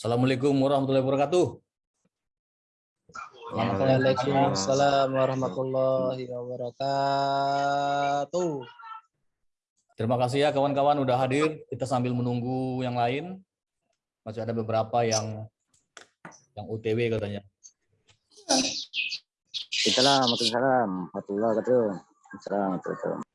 Assalamualaikum warahmatullahi wabarakatuh. Waalaikumsalam warahmatullahi wabarakatuh. Terima kasih ya kawan-kawan udah hadir. Kita sambil menunggu yang lain. Masih ada beberapa yang yang UTW katanya. Assalamualaikum warahmatullahi wabarakatuh. Assalamualaikum.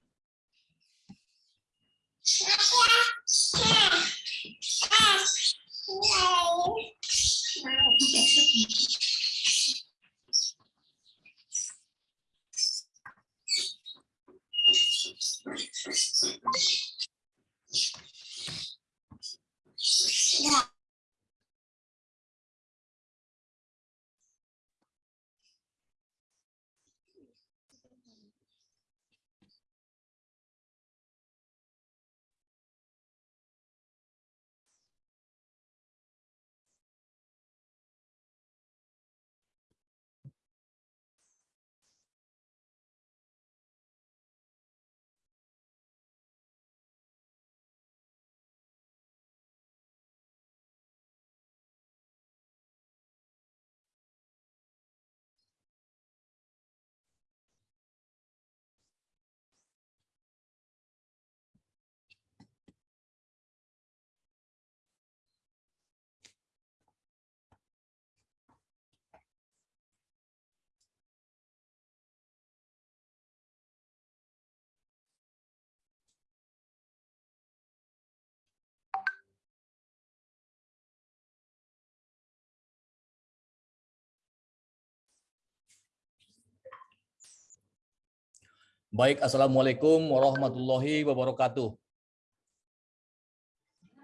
Baik, Assalamualaikum warahmatullahi wabarakatuh.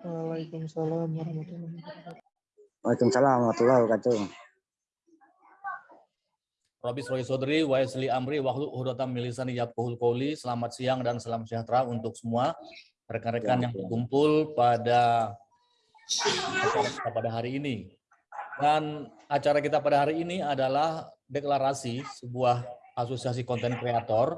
Waalaikumsalam warahmatullahi wabarakatuh. Waalaikumsalam warahmatullahi wabarakatuh. Rabbi Srohi Sodri, wa Yasli Amri, Wahlu Hudatam Milisani Yabkuhul Qawli. Selamat siang dan salam sejahtera untuk semua rekan-rekan yang berkumpul pada acara kita pada hari ini. Dan acara kita pada hari ini adalah deklarasi sebuah asosiasi konten kreator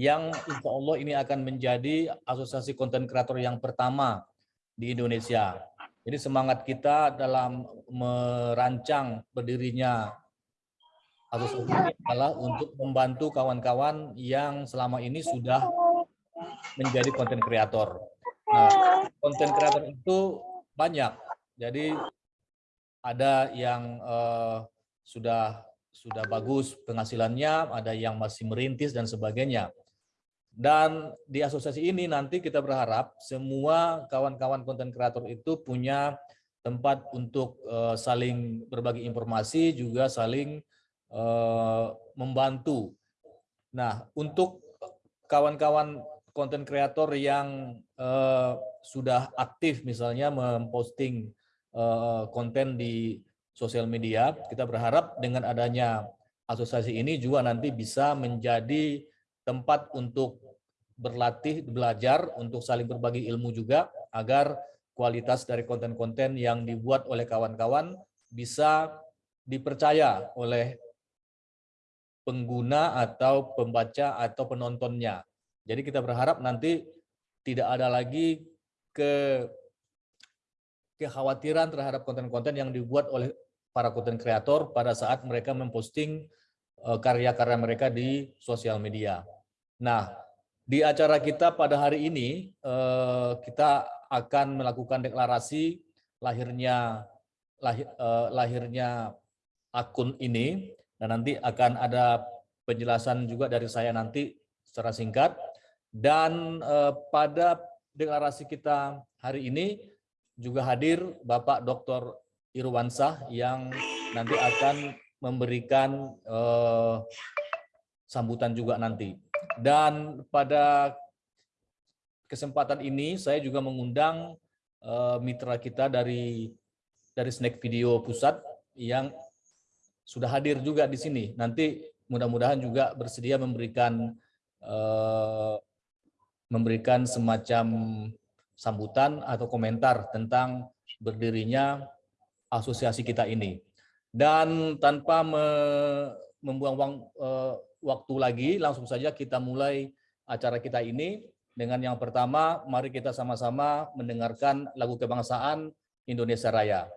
yang insya Allah ini akan menjadi asosiasi konten kreator yang pertama di Indonesia. Jadi semangat kita dalam merancang berdirinya asosiasi ini adalah untuk membantu kawan-kawan yang selama ini sudah menjadi konten kreator. Nah, konten kreator itu banyak. Jadi ada yang uh, sudah sudah bagus penghasilannya, ada yang masih merintis dan sebagainya. Dan di asosiasi ini nanti kita berharap semua kawan-kawan konten kreator itu punya tempat untuk uh, saling berbagi informasi, juga saling uh, membantu. Nah, untuk kawan-kawan konten kreator yang uh, sudah aktif misalnya memposting uh, konten di sosial media, kita berharap dengan adanya asosiasi ini juga nanti bisa menjadi tempat untuk berlatih, belajar, untuk saling berbagi ilmu juga, agar kualitas dari konten-konten yang dibuat oleh kawan-kawan bisa dipercaya oleh pengguna atau pembaca atau penontonnya. Jadi kita berharap nanti tidak ada lagi ke kekhawatiran terhadap konten-konten yang dibuat oleh para konten kreator pada saat mereka memposting karya-karya mereka di sosial media. Nah, di acara kita pada hari ini, eh, kita akan melakukan deklarasi lahirnya lahir, eh, lahirnya akun ini, dan nanti akan ada penjelasan juga dari saya nanti secara singkat. Dan pada deklarasi kita hari ini juga hadir Bapak Dr. Irwansah yang nanti akan memberikan sambutan juga nanti. Dan pada kesempatan ini saya juga mengundang uh, mitra kita dari dari Snack Video Pusat yang sudah hadir juga di sini. Nanti mudah-mudahan juga bersedia memberikan uh, memberikan semacam sambutan atau komentar tentang berdirinya asosiasi kita ini. Dan tanpa me, membuang uh, waktu lagi, langsung saja kita mulai acara kita ini dengan yang pertama, mari kita sama-sama mendengarkan lagu kebangsaan Indonesia Raya.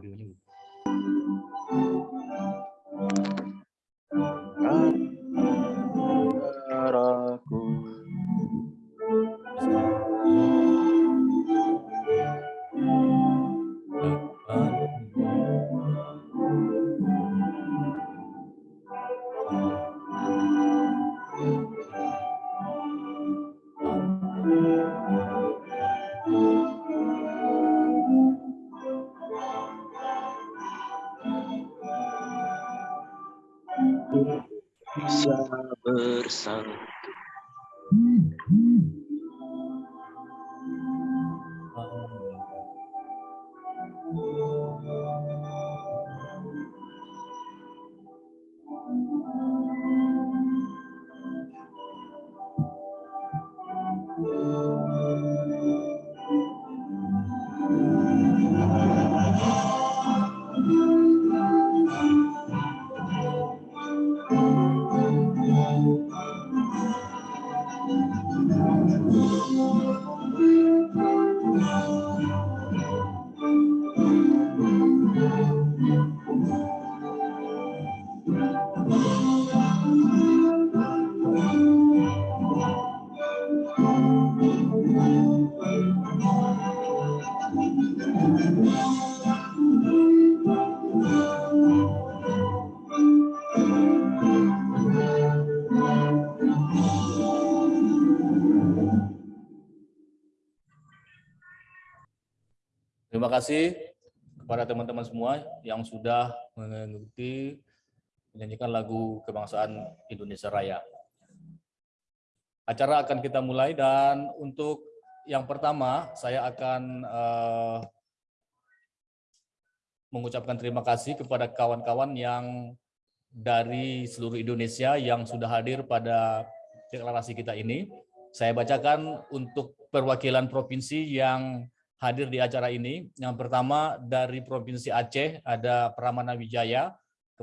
交流。atravessaram Terima kasih kepada teman-teman semua yang sudah mengikuti menyanyikan lagu kebangsaan Indonesia Raya. Acara akan kita mulai dan untuk yang pertama saya akan eh, mengucapkan terima kasih kepada kawan-kawan yang dari seluruh Indonesia yang sudah hadir pada deklarasi kita ini. Saya bacakan untuk perwakilan provinsi yang hadir di acara ini. Yang pertama dari Provinsi Aceh ada Pramana Wijaya,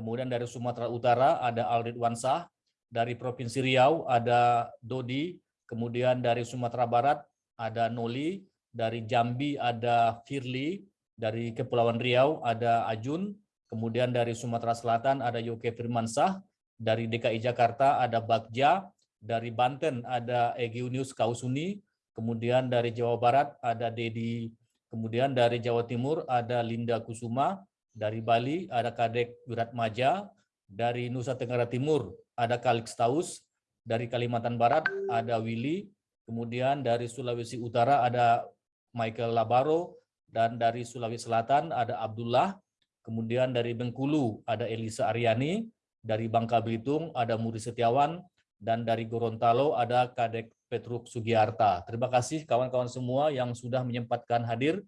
kemudian dari Sumatera Utara ada Aldrit Wansah, dari Provinsi Riau ada Dodi, kemudian dari Sumatera Barat ada Noli, dari Jambi ada Firly, dari Kepulauan Riau ada Ajun, kemudian dari Sumatera Selatan ada Yoke Firmansah, dari DKI Jakarta ada Bagja, dari Banten ada Egiunius Kausuni, kemudian dari Jawa Barat ada Dedi, kemudian dari Jawa Timur ada Linda Kusuma, dari Bali ada Kadek Wiratmaja, dari Nusa Tenggara Timur ada Kalix Taus, dari Kalimantan Barat ada Willy, kemudian dari Sulawesi Utara ada Michael Labaro, dan dari Sulawesi Selatan ada Abdullah, kemudian dari Bengkulu ada Elisa Aryani, dari Bangka Belitung ada Muri Setiawan, dan dari Gorontalo ada Kadek Petruk Sugiarta. Terima kasih kawan-kawan semua yang sudah menyempatkan hadir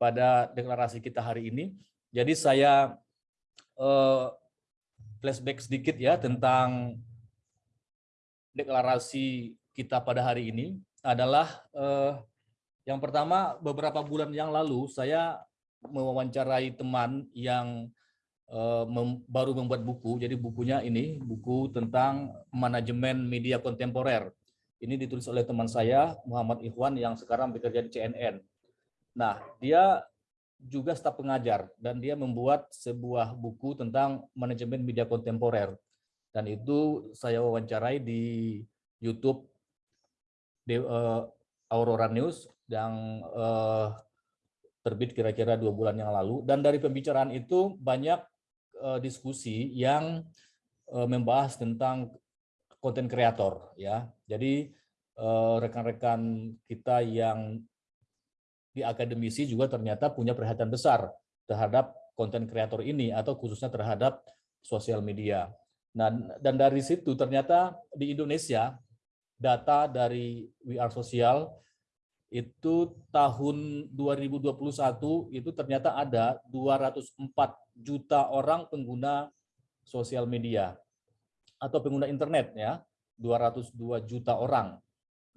pada deklarasi kita hari ini. Jadi saya eh, flashback sedikit ya tentang deklarasi kita pada hari ini adalah eh, yang pertama beberapa bulan yang lalu saya mewawancarai teman yang uh, mem baru membuat buku. Jadi bukunya ini buku tentang manajemen media kontemporer. Ini ditulis oleh teman saya Muhammad Ikhwan yang sekarang bekerja di CNN. Nah, dia juga staf pengajar dan dia membuat sebuah buku tentang manajemen media kontemporer. Dan itu saya wawancarai di YouTube di, uh, Aurora News yang uh, terbit kira-kira dua bulan yang lalu. Dan dari pembicaraan itu banyak uh, diskusi yang membahas tentang konten kreator. ya. Jadi rekan-rekan kita yang di akademisi juga ternyata punya perhatian besar terhadap konten kreator ini atau khususnya terhadap sosial media. Nah, dan dari situ ternyata di Indonesia data dari We Are Social itu tahun 2021 itu ternyata ada 204 juta orang pengguna sosial media atau pengguna internet ya 202 juta orang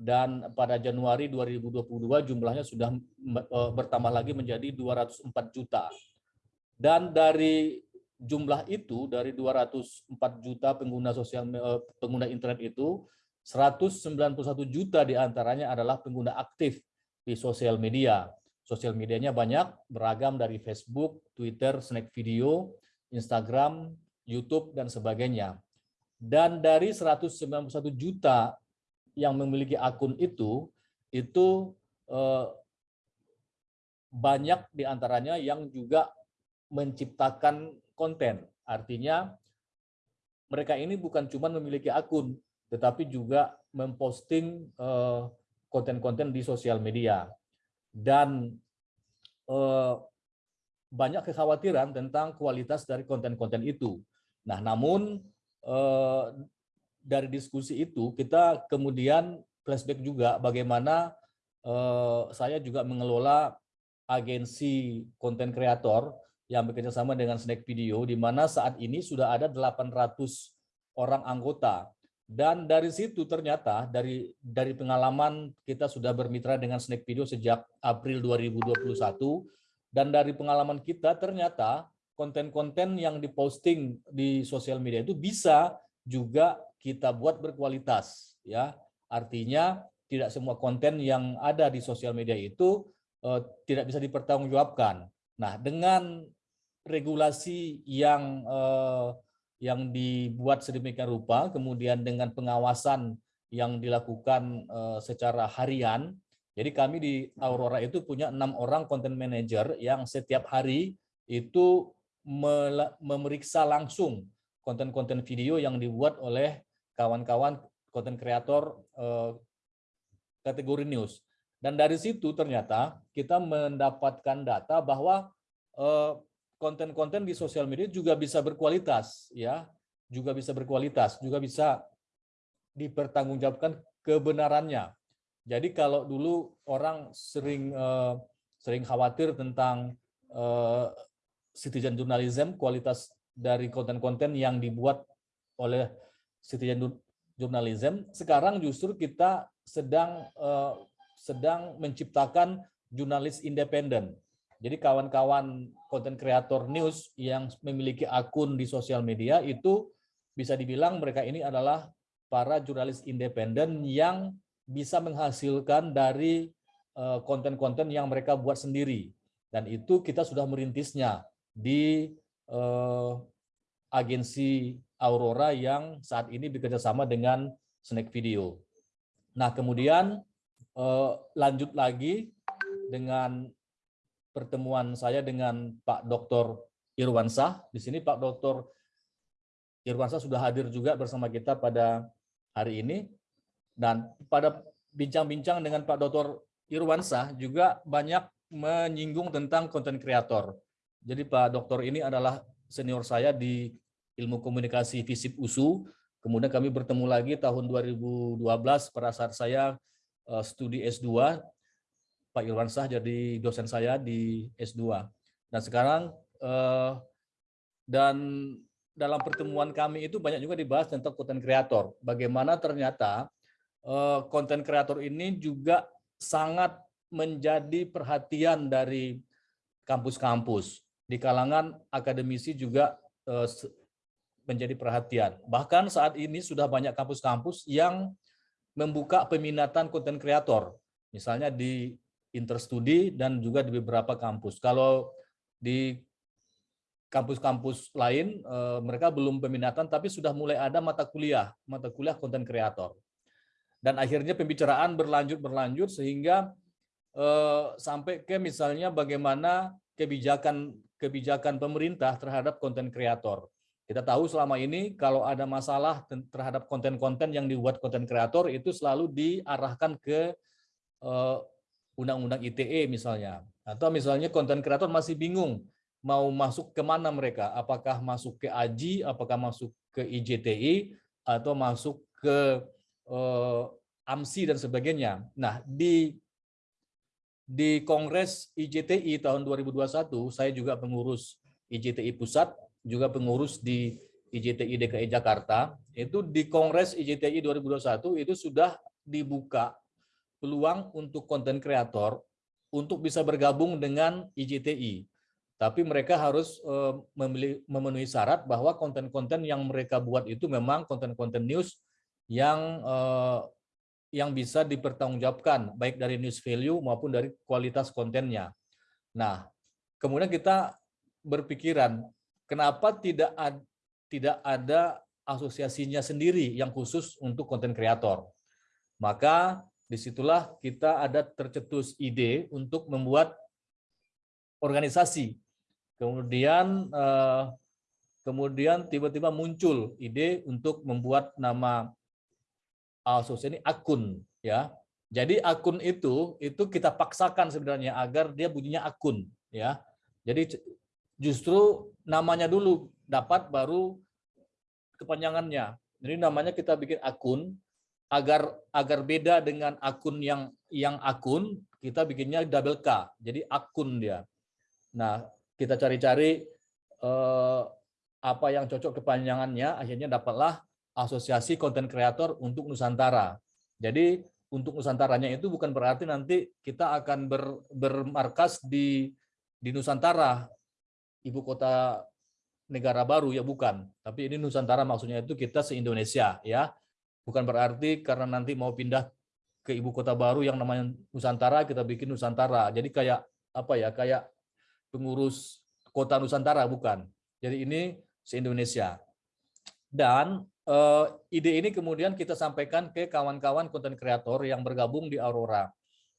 dan pada Januari 2022 jumlahnya sudah e, bertambah lagi menjadi 204 juta dan dari jumlah itu dari 204 juta pengguna sosial e, pengguna internet itu 191 juta di antaranya adalah pengguna aktif di sosial media. Sosial medianya banyak, beragam dari Facebook, Twitter, Snack Video, Instagram, YouTube, dan sebagainya. Dan dari 191 juta yang memiliki akun itu, itu eh, banyak di antaranya yang juga menciptakan konten. Artinya mereka ini bukan cuma memiliki akun, tetapi juga memposting eh, konten-konten di sosial media. Dan eh, banyak kekhawatiran tentang kualitas dari konten-konten itu. Nah, namun eh, dari diskusi itu kita kemudian flashback juga bagaimana saya juga mengelola agensi konten kreator yang bekerja sama dengan Snack Video, di mana saat ini sudah ada 800 orang anggota. Dan dari situ ternyata dari dari pengalaman kita sudah bermitra dengan Snack Video sejak April 2021 dan dari pengalaman kita ternyata konten-konten yang diposting di sosial media itu bisa juga kita buat berkualitas ya. Artinya tidak semua konten yang ada di sosial media itu uh, tidak bisa dipertanggungjawabkan. Nah, dengan regulasi yang uh, yang dibuat sedemikian rupa, kemudian dengan pengawasan yang dilakukan uh, secara harian, jadi kami di Aurora itu punya enam orang content manager yang setiap hari itu memeriksa langsung konten-konten video yang dibuat oleh kawan-kawan konten kreator uh, kategori news. Dan dari situ ternyata kita mendapatkan data bahwa eh, konten-konten di sosial media juga bisa berkualitas, ya, juga bisa berkualitas, juga bisa dipertanggungjawabkan kebenarannya. Jadi kalau dulu orang sering eh, sering khawatir tentang eh, citizen journalism, kualitas dari konten-konten yang dibuat oleh citizen journalism, sekarang justru kita sedang sedang menciptakan jurnalis independen. Jadi kawan-kawan konten kreator news yang memiliki akun di sosial media itu bisa dibilang mereka ini adalah para jurnalis independen yang bisa menghasilkan dari eh, konten-konten yang mereka buat sendiri. Dan itu kita sudah merintisnya di uh, agensi Aurora yang saat ini bekerja sama dengan Snack Video. Nah, kemudian uh, lanjut lagi dengan pertemuan saya dengan Pak Dr. Irwansah. Di sini Pak Dr. Irwansah sudah hadir juga bersama kita pada hari ini. Dan pada bincang-bincang dengan Pak Dr. Irwansah juga banyak menyinggung tentang konten kreator. Jadi Pak Dokter ini adalah senior saya di ilmu komunikasi FISIP USU. Kemudian kami bertemu lagi tahun 2012 pada saat saya uh, studi S2, Pak Irwansah jadi dosen saya di S2. Dan sekarang uh, dan dalam pertemuan kami itu banyak juga dibahas tentang konten kreator. Bagaimana ternyata konten uh, kreator ini juga sangat menjadi perhatian dari kampus-kampus. Di kalangan akademisi juga menjadi perhatian. Bahkan saat ini sudah banyak kampus-kampus yang membuka peminatan konten kreator, misalnya di Interstudi dan juga di beberapa kampus. Kalau di kampus-kampus lain, eh, mereka belum peminatan, tapi sudah mulai ada mata kuliah, mata kuliah konten kreator. Dan akhirnya pembicaraan berlanjut-berlanjut sehingga eh, sampai ke misalnya bagaimana kebijakan kebijakan pemerintah terhadap konten kreator. Kita tahu selama ini kalau ada masalah terhadap konten-konten yang dibuat konten kreator itu selalu diarahkan ke eh, undang-undang ITE misalnya. Atau misalnya konten kreator masih bingung mau masuk ke mana mereka. Apakah masuk ke AJI, apakah masuk ke IJTI, atau masuk ke uh, AMSI dan sebagainya. Nah, di di Kongres IJTI tahun 2021, saya juga pengurus IJTI Pusat, juga pengurus di IJTI DKI Jakarta, itu di Kongres IJTI 2021 itu sudah dibuka peluang untuk konten kreator untuk bisa bergabung dengan IJTI. Tapi mereka harus uh, memenuhi syarat bahwa konten-konten yang mereka buat itu memang konten-konten news yang uh, yang bisa dipertanggungjawabkan baik dari news value maupun dari kualitas kontennya. Nah, kemudian kita berpikiran kenapa tidak ad, tidak ada asosiasinya sendiri yang khusus untuk konten kreator. Maka di situlah kita ada tercetus ide untuk membuat organisasi. Kemudian eh, kemudian tiba-tiba muncul ide untuk membuat nama asosiasi ini akun ya. Jadi akun itu itu kita paksakan sebenarnya agar dia bunyinya akun ya. Jadi justru namanya dulu dapat baru kepanjangannya. Jadi namanya kita bikin akun agar agar beda dengan akun yang yang akun kita bikinnya double K. Jadi akun dia. Nah, kita cari-cari eh, apa yang cocok kepanjangannya akhirnya dapatlah asosiasi konten kreator untuk Nusantara. Jadi untuk Nusantaranya itu bukan berarti nanti kita akan ber, bermarkas di di Nusantara, ibu kota negara baru ya bukan. Tapi ini Nusantara maksudnya itu kita se-Indonesia ya. Bukan berarti karena nanti mau pindah ke ibu kota baru yang namanya Nusantara kita bikin Nusantara. Jadi kayak apa ya? Kayak pengurus kota Nusantara bukan. Jadi ini se-Indonesia. Dan uh, ide ini kemudian kita sampaikan ke kawan-kawan konten kreator yang bergabung di Aurora.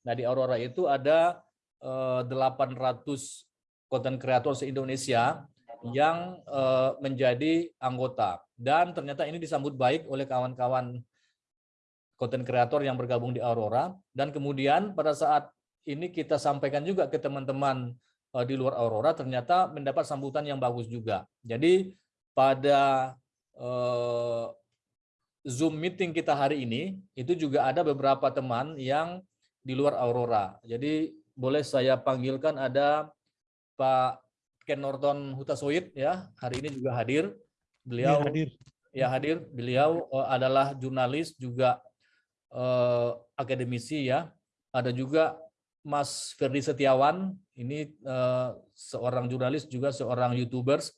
Nah, di Aurora itu ada uh, 800 konten kreator se-Indonesia yang uh, menjadi anggota. Dan ternyata ini disambut baik oleh kawan-kawan konten kreator yang bergabung di Aurora. Dan kemudian pada saat ini kita sampaikan juga ke teman-teman di luar Aurora, ternyata mendapat sambutan yang bagus juga. Jadi pada Eh, Zoom meeting kita hari ini, itu juga ada beberapa teman yang di luar Aurora. Jadi boleh saya panggilkan ada Pak Ken Norton Hutasoid ya, hari ini juga hadir. Beliau ya, hadir. Ya hadir. Beliau uh, adalah jurnalis juga uh, akademisi ya. Ada juga Mas Ferdi Setiawan, ini uh, seorang jurnalis juga seorang YouTubers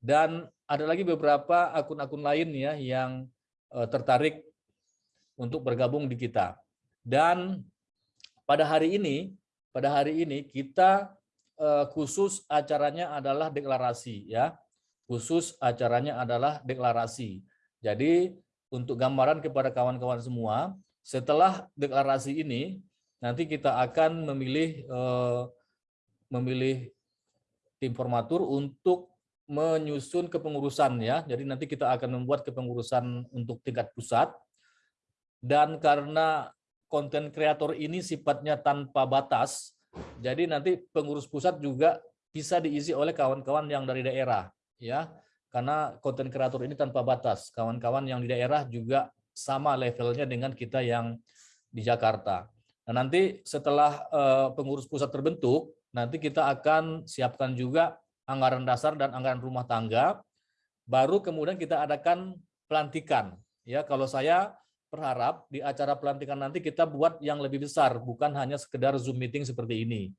dan ada lagi beberapa akun-akun lain ya yang uh, tertarik untuk bergabung di kita. Dan pada hari ini, pada hari ini kita khusus acaranya adalah deklarasi ya. Khusus acaranya adalah deklarasi. Jadi untuk gambaran kepada kawan-kawan semua, setelah deklarasi ini nanti kita akan memilih uh, memilih tim formatur untuk menyusun kepengurusan ya. Jadi nanti kita akan membuat kepengurusan untuk tingkat pusat. Dan karena konten kreator ini sifatnya tanpa batas, jadi nanti pengurus pusat juga bisa diisi oleh kawan-kawan yang dari daerah ya. Karena konten kreator ini tanpa batas. Kawan-kawan yang di daerah juga sama levelnya dengan kita yang di Jakarta. Nah, nanti setelah uh, pengurus pusat terbentuk, nanti kita akan siapkan juga anggaran dasar dan anggaran rumah tangga, baru kemudian kita adakan pelantikan. Ya, kalau saya berharap di acara pelantikan nanti kita buat yang lebih besar, bukan hanya sekedar Zoom meeting seperti ini.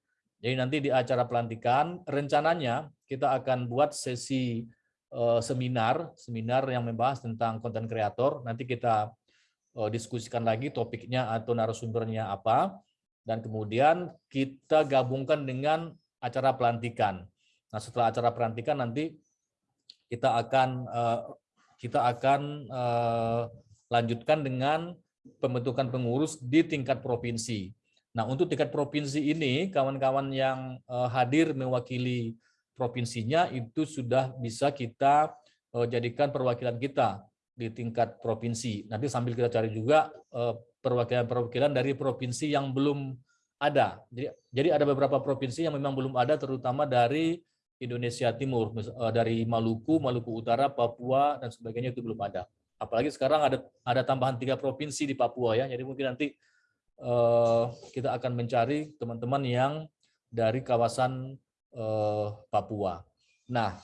Jadi nanti di acara pelantikan rencananya kita akan buat sesi uh, seminar, seminar yang membahas tentang konten kreator. Nanti kita uh, diskusikan lagi topiknya atau narasumbernya apa, dan kemudian kita gabungkan dengan acara pelantikan. Nah, setelah acara perantikan nanti kita akan uh, kita akan lanjutkan dengan pembentukan pengurus di tingkat provinsi. Nah, untuk tingkat provinsi ini kawan-kawan yang uh, hadir mewakili provinsinya itu sudah bisa kita uh, jadikan perwakilan kita di tingkat provinsi. Nanti sambil kita cari juga perwakilan-perwakilan dari provinsi yang belum ada. Jadi, ada beberapa provinsi yang memang belum ada, terutama dari Indonesia Timur eh, dari Maluku, Maluku Utara, Papua dan sebagainya itu belum ada. Apalagi sekarang ada ada tambahan tiga provinsi di Papua ya. Jadi mungkin nanti uh, kita akan mencari teman-teman yang dari kawasan uh, Papua. Nah,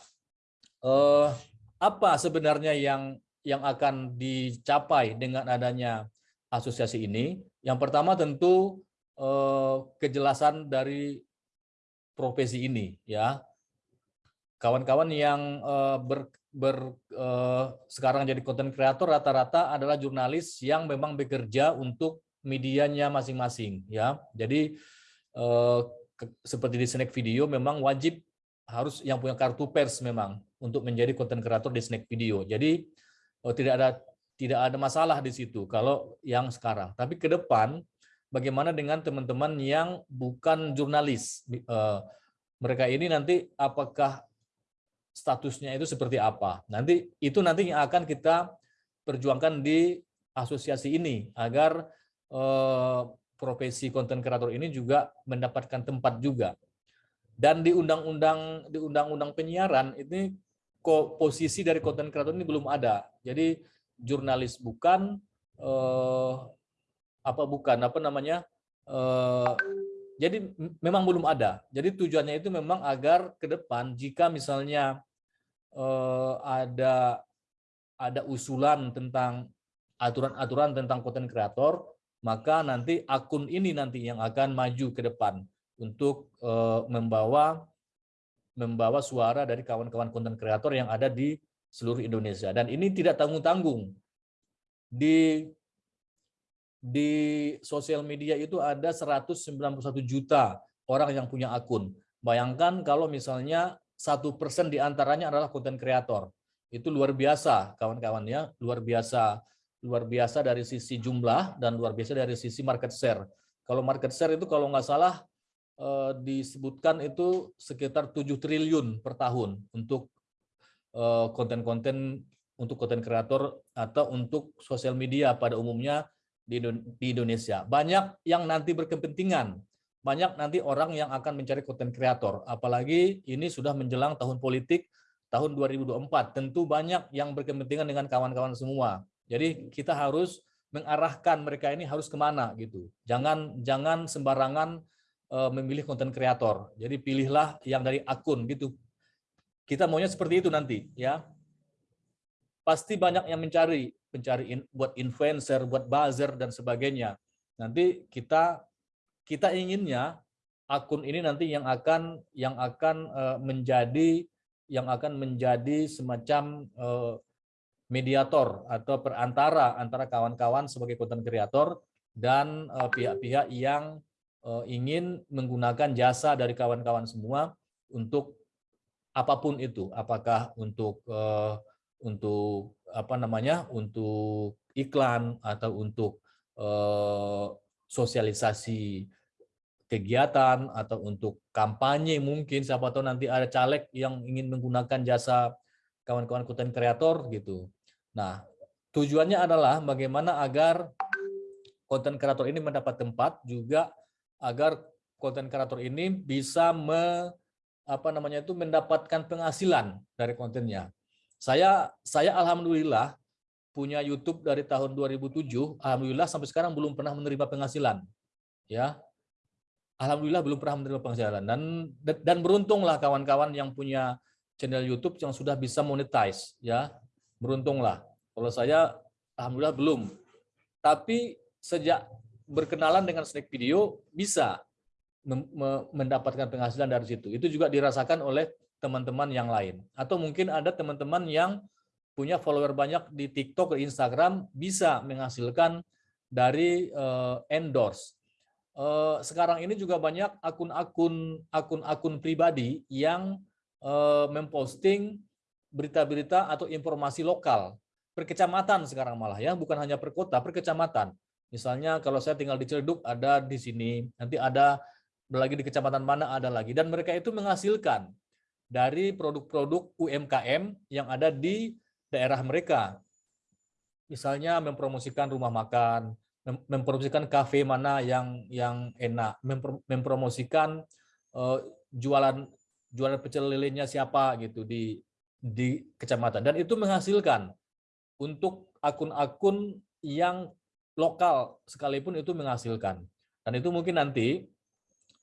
uh, apa sebenarnya yang yang akan dicapai dengan adanya asosiasi ini? Yang pertama tentu uh, kejelasan dari profesi ini ya kawan-kawan yang uh, ber, ber eh, sekarang jadi konten kreator rata-rata adalah jurnalis yang memang bekerja untuk medianya masing-masing ya. Jadi eh, ke- seperti di Snack Video memang wajib harus yang punya kartu pers memang untuk menjadi konten kreator di Snack Video. Jadi eh, tidak ada tidak ada masalah di situ kalau yang sekarang. Tapi ke depan bagaimana dengan teman-teman yang bukan jurnalis? Eh, mereka ini nanti apakah statusnya itu seperti apa? Nanti itu nanti yang akan kita perjuangkan di asosiasi ini agar eh, profesi konten kreator ini juga mendapatkan tempat juga. Dan di undang-undang di undang-undang penyiaran ini posisi dari konten kreator ini belum ada. Jadi jurnalis bukan eh, apa bukan apa namanya eh, jadi memang belum ada. Jadi tujuannya itu memang agar ke depan jika misalnya eh, ada ada usulan tentang aturan-aturan tentang konten kreator, maka nanti akun ini nanti yang akan maju ke depan untuk eh, membawa membawa suara dari kawan-kawan konten kreator yang ada di seluruh Indonesia. Dan ini tidak tanggung-tanggung. Di di sosial media itu ada 191 juta orang yang punya akun. Bayangkan kalau misalnya satu persen di antaranya adalah konten kreator. Itu luar biasa, kawan-kawan ya, luar biasa, luar biasa dari sisi jumlah dan luar biasa dari sisi market share. Kalau market share itu kalau nggak salah eh, disebutkan itu sekitar 7 triliun per tahun untuk eh, konten-konten untuk konten kreator atau untuk sosial media pada umumnya di Indo- di Indonesia. Banyak yang nanti berkepentingan, banyak nanti orang yang akan mencari konten kreator. Apalagi ini sudah menjelang tahun politik tahun 2024. Tentu banyak yang berkepentingan dengan kawan-kawan semua. Jadi kita harus mengarahkan mereka ini harus ke mana gitu. Jangan jangan sembarangan eh, memilih konten kreator. Jadi pilihlah yang dari akun gitu. Kita maunya seperti itu nanti ya. Pasti banyak yang mencari pencari in- buat influencer, buat buzzer dan sebagainya. Nanti kita kita inginnya akun ini nanti yang akan yang akan eh, menjadi yang akan menjadi semacam eh, mediator atau perantara antara kawan-kawan sebagai konten kreator dan eh, pihak-pihak yang ingin menggunakan jasa dari kawan-kawan semua untuk apa pun itu, apakah untuk untuk apa namanya untuk iklan atau untuk sosialisasi kegiatan atau untuk kampanye mungkin siapa tahu nanti ada caleg yang ingin menggunakan jasa kawan-kawan konten kreator gitu. Nah, tujuannya adalah bagaimana agar konten kreator ini mendapat tempat juga agar konten kreator ini bisa me, apa namanya itu mendapatkan penghasilan dari kontennya. Saya saya alhamdulillah punya YouTube dari tahun 2007, alhamdulillah sampai sekarang belum pernah menerima penghasilan. Ya. Alhamdulillah belum pernah menerima penghasilan dan dan beruntunglah kawan-kawan yang punya channel YouTube yang sudah bisa monetize ya. Beruntunglah. Kalau saya alhamdulillah belum. Tapi sejak berkenalan dengan Snack Video bisa mendapatkan penghasilan dari situ. Itu juga dirasakan oleh teman-teman yang lain. Atau mungkin ada teman-teman yang punya follower banyak di TikTok, di Instagram bisa menghasilkan dari eh, endorse. Eh, sekarang ini juga banyak akun-akun akun-akun pribadi yang eh, memposting berita-berita atau informasi lokal per kecamatan sekarang malah ya, bukan hanya per kota, per kecamatan. Misalnya kalau saya tinggal di Ciledug ada di sini, nanti ada lagi di kecamatan mana ada lagi dan mereka itu menghasilkan dari produk-produk UMKM yang ada di daerah mereka. Misalnya mempromosikan rumah makan, mem- mempromosikan kafe mana yang yang enak, mempro- mempromosikan eh, jualan jualan pecel lelenya siapa gitu di di kecamatan dan itu menghasilkan untuk akun-akun yang lokal sekalipun itu menghasilkan. Dan itu mungkin nanti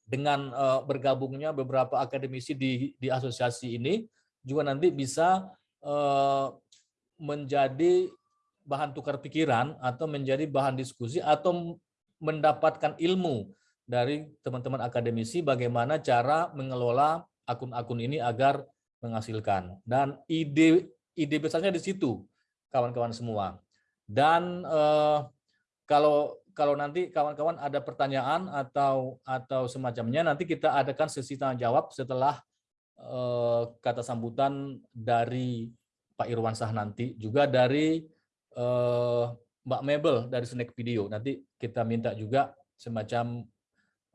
dengan eh, bergabungnya beberapa akademisi di di asosiasi ini juga nanti bisa eh, menjadi bahan tukar pikiran atau menjadi bahan diskusi atau mendapatkan ilmu dari teman-teman akademisi bagaimana cara mengelola akun-akun ini agar menghasilkan. Dan ide ide besarnya di situ, kawan-kawan semua. Dan eh, kalau kalau nanti kawan-kawan ada pertanyaan atau atau semacamnya, nanti kita adakan sesi tanya jawab setelah eh, kata sambutan dari Pak Irwansah nanti, juga dari eh, Mbak Mabel dari Snack Video. Nanti kita minta juga semacam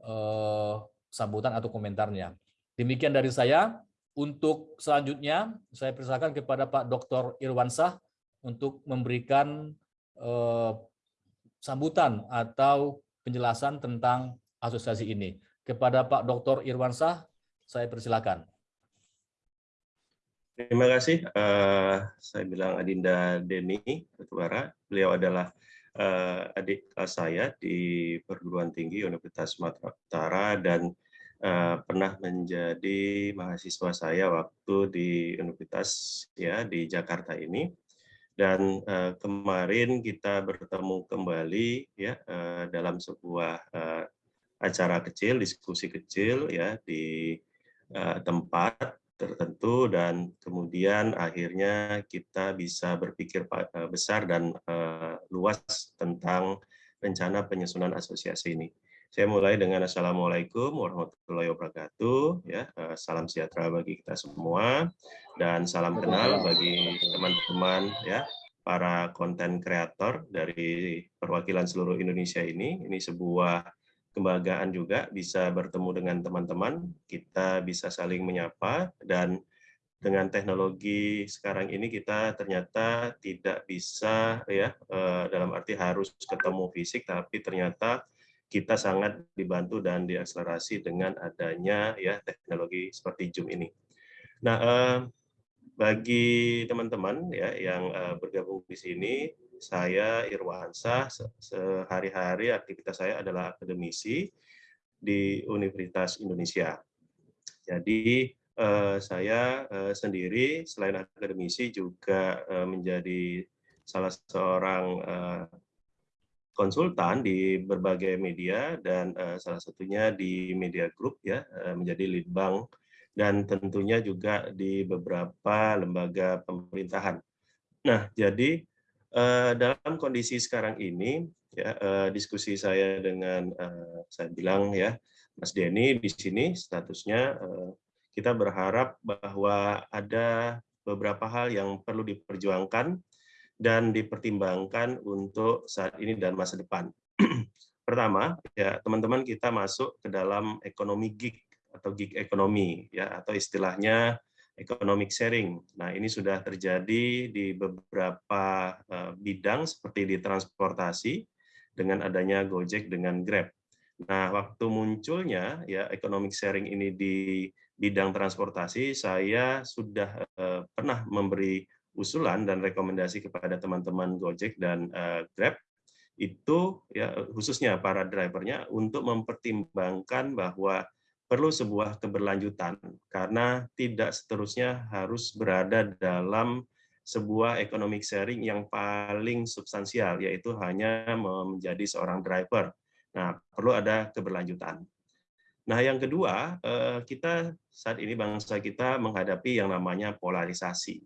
eh, sambutan atau komentarnya. Demikian dari saya. Untuk selanjutnya, saya persilakan kepada Pak Dr. Irwansah untuk memberikan eh, sambutan atau penjelasan tentang asosiasi ini. Kepada Pak Dr. Irwansah, saya persilakan. Terima kasih. Uh, saya bilang Adinda Deni Batubara. Beliau adalah uh, adik saya di perguruan tinggi Universitas Sumatera Utara dan uh, pernah menjadi mahasiswa saya waktu di universitas ya di Jakarta ini. Dan uh, kemarin kita bertemu kembali ya uh, dalam sebuah uh, acara kecil, diskusi kecil ya di uh, tempat tertentu dan kemudian akhirnya kita bisa berpikir eh, besar dan uh, luas tentang rencana penyusunan asosiasi ini. Saya mulai dengan Assalamualaikum warahmatullahi wabarakatuh. Ya, uh, salam sejahtera bagi kita semua dan salam kenal bagi teman-teman ya para konten kreator dari perwakilan seluruh Indonesia ini. Ini sebuah kebanggaan juga bisa bertemu dengan teman-teman, kita bisa saling menyapa, dan dengan teknologi sekarang ini kita ternyata tidak bisa ya eh, dalam arti harus ketemu fisik, tapi ternyata kita sangat dibantu dan diakselerasi dengan adanya ya teknologi seperti Zoom ini. Nah, eh, bagi teman-teman ya yang eh, bergabung di sini, saya Irwansa sehari-hari aktivitas saya adalah akademisi di Universitas Indonesia. Jadi eh, saya eh, sendiri selain akademisi juga eh, menjadi salah seorang konsultan di berbagai media dan salah satunya di media group ya menjadi lead bank dan tentunya juga di beberapa lembaga pemerintahan. Nah, jadi Uh, dalam kondisi sekarang ini, ya, uh, diskusi saya dengan uh, saya bilang ya, Mas Denny di sini statusnya uh, kita berharap bahwa ada beberapa hal yang perlu diperjuangkan dan dipertimbangkan untuk saat ini dan masa depan. Pertama, ya teman-teman kita masuk ke dalam ekonomi gig atau gig ekonomi ya atau istilahnya economic sharing. Nah, ini sudah terjadi di beberapa eh, bidang seperti di transportasi dengan adanya Gojek dengan Grab. Nah, waktu munculnya ya economic sharing ini di bidang transportasi, saya sudah uh, pernah memberi usulan dan rekomendasi kepada teman-teman Gojek dan uh, Grab itu ya khususnya para drivernya untuk mempertimbangkan bahwa perlu sebuah keberlanjutan karena tidak seterusnya harus berada dalam sebuah economic sharing yang paling substansial yaitu hanya menjadi seorang driver. Nah, perlu ada keberlanjutan. Nah, yang kedua, eh, kita saat ini bangsa kita menghadapi yang namanya polarisasi.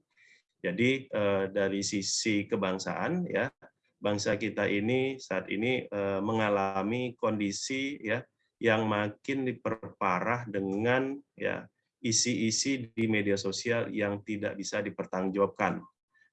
Jadi eh, dari sisi kebangsaan ya, bangsa kita ini saat ini eh, mengalami kondisi ya yang makin diperparah dengan ya isi-isi di media sosial yang tidak bisa dipertanggungjawabkan.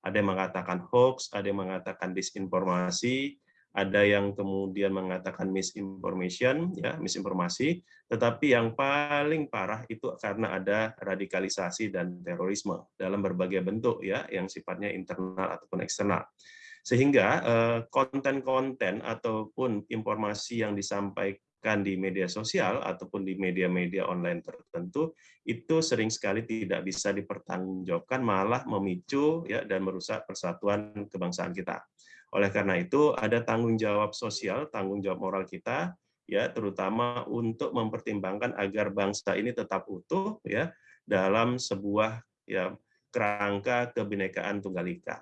Ada yang mengatakan hoax, ada yang mengatakan disinformasi, ada yang kemudian mengatakan misinformation, ya misinformasi. Tetapi yang paling parah itu karena ada radikalisasi dan terorisme dalam berbagai bentuk, ya, yang sifatnya internal ataupun eksternal. Sehingga eh, konten-konten ataupun informasi yang disampaikan kan di media sosial ataupun di media-media online tertentu itu sering sekali tidak bisa dipertanggungjawabkan malah memicu ya dan merusak persatuan kebangsaan kita. Oleh karena itu ada tanggung jawab sosial, tanggung jawab moral kita ya terutama untuk mempertimbangkan agar bangsa ini tetap utuh ya dalam sebuah ya kerangka kebinekaan tunggal ika.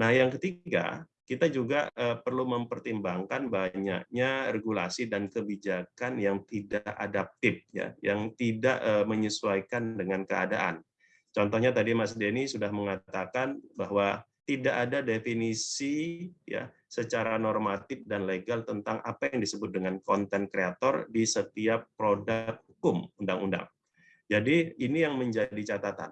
Nah, yang ketiga, kita juga eh, perlu mempertimbangkan banyaknya regulasi dan kebijakan yang tidak adaptif ya, yang tidak eh, menyesuaikan dengan keadaan. Contohnya tadi Mas Denny sudah mengatakan bahwa tidak ada definisi ya secara normatif dan legal tentang apa yang disebut dengan konten kreator di setiap produk hukum undang-undang. Jadi ini yang menjadi catatan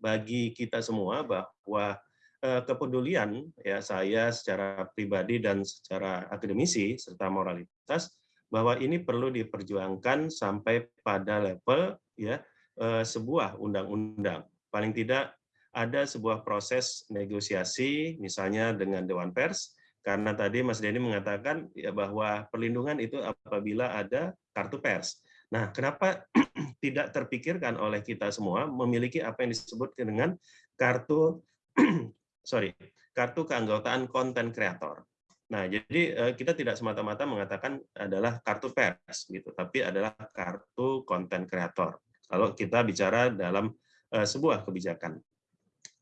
bagi kita semua bahwa kepedulian ya saya secara pribadi dan secara akademisi serta moralitas bahwa ini perlu diperjuangkan sampai pada level ya eh, sebuah undang-undang. Paling tidak ada sebuah proses negosiasi, misalnya dengan Dewan Pers, karena tadi Mas Denny mengatakan ya bahwa perlindungan itu apabila ada kartu pers. Nah, kenapa tidak terpikirkan oleh kita semua memiliki apa yang disebut dengan kartu sorry kartu keanggotaan konten kreator. Nah, jadi eh, kita tidak semata-mata mengatakan adalah kartu pers gitu, tapi adalah kartu konten kreator. Kalau kita bicara dalam eh, sebuah kebijakan.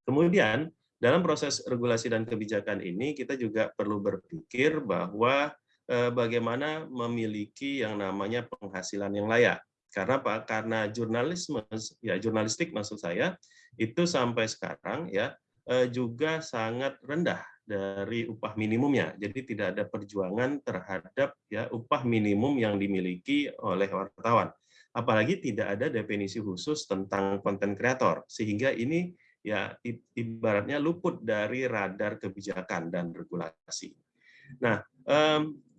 Kemudian, dalam proses regulasi dan kebijakan ini, kita juga perlu berpikir bahwa eh, bagaimana memiliki yang namanya penghasilan yang layak. Karena apa? Karena jurnalisme, ya jurnalistik maksud saya, itu sampai sekarang ya juga sangat rendah dari upah minimumnya. Jadi tidak ada perjuangan terhadap ya upah minimum yang dimiliki oleh wartawan. Apalagi tidak ada definisi khusus tentang konten kreator. Sehingga ini ya ibaratnya luput dari radar kebijakan dan regulasi. Nah,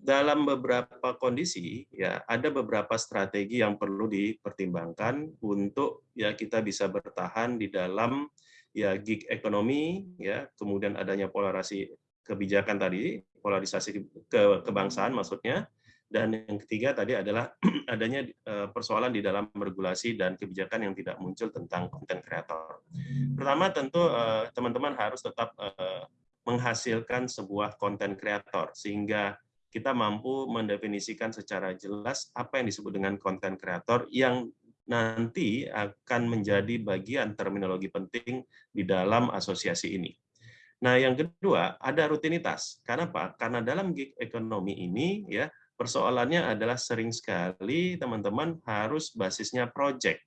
dalam beberapa kondisi ya ada beberapa strategi yang perlu dipertimbangkan untuk ya kita bisa bertahan di dalam ya gig ekonomi ya kemudian adanya polarisasi kebijakan tadi polarisasi ke kebangsaan maksudnya dan yang ketiga tadi adalah adanya eh, persoalan di dalam regulasi dan kebijakan yang tidak muncul tentang konten kreator. Pertama tentu eh, teman-teman harus tetap eh, menghasilkan sebuah konten kreator sehingga kita mampu mendefinisikan secara jelas apa yang disebut dengan konten kreator yang nanti akan menjadi bagian terminologi penting di dalam asosiasi ini. Nah, yang kedua, ada rutinitas. Karena apa? Karena dalam gig ekonomi ini ya Persoalannya adalah sering sekali teman-teman harus basisnya project.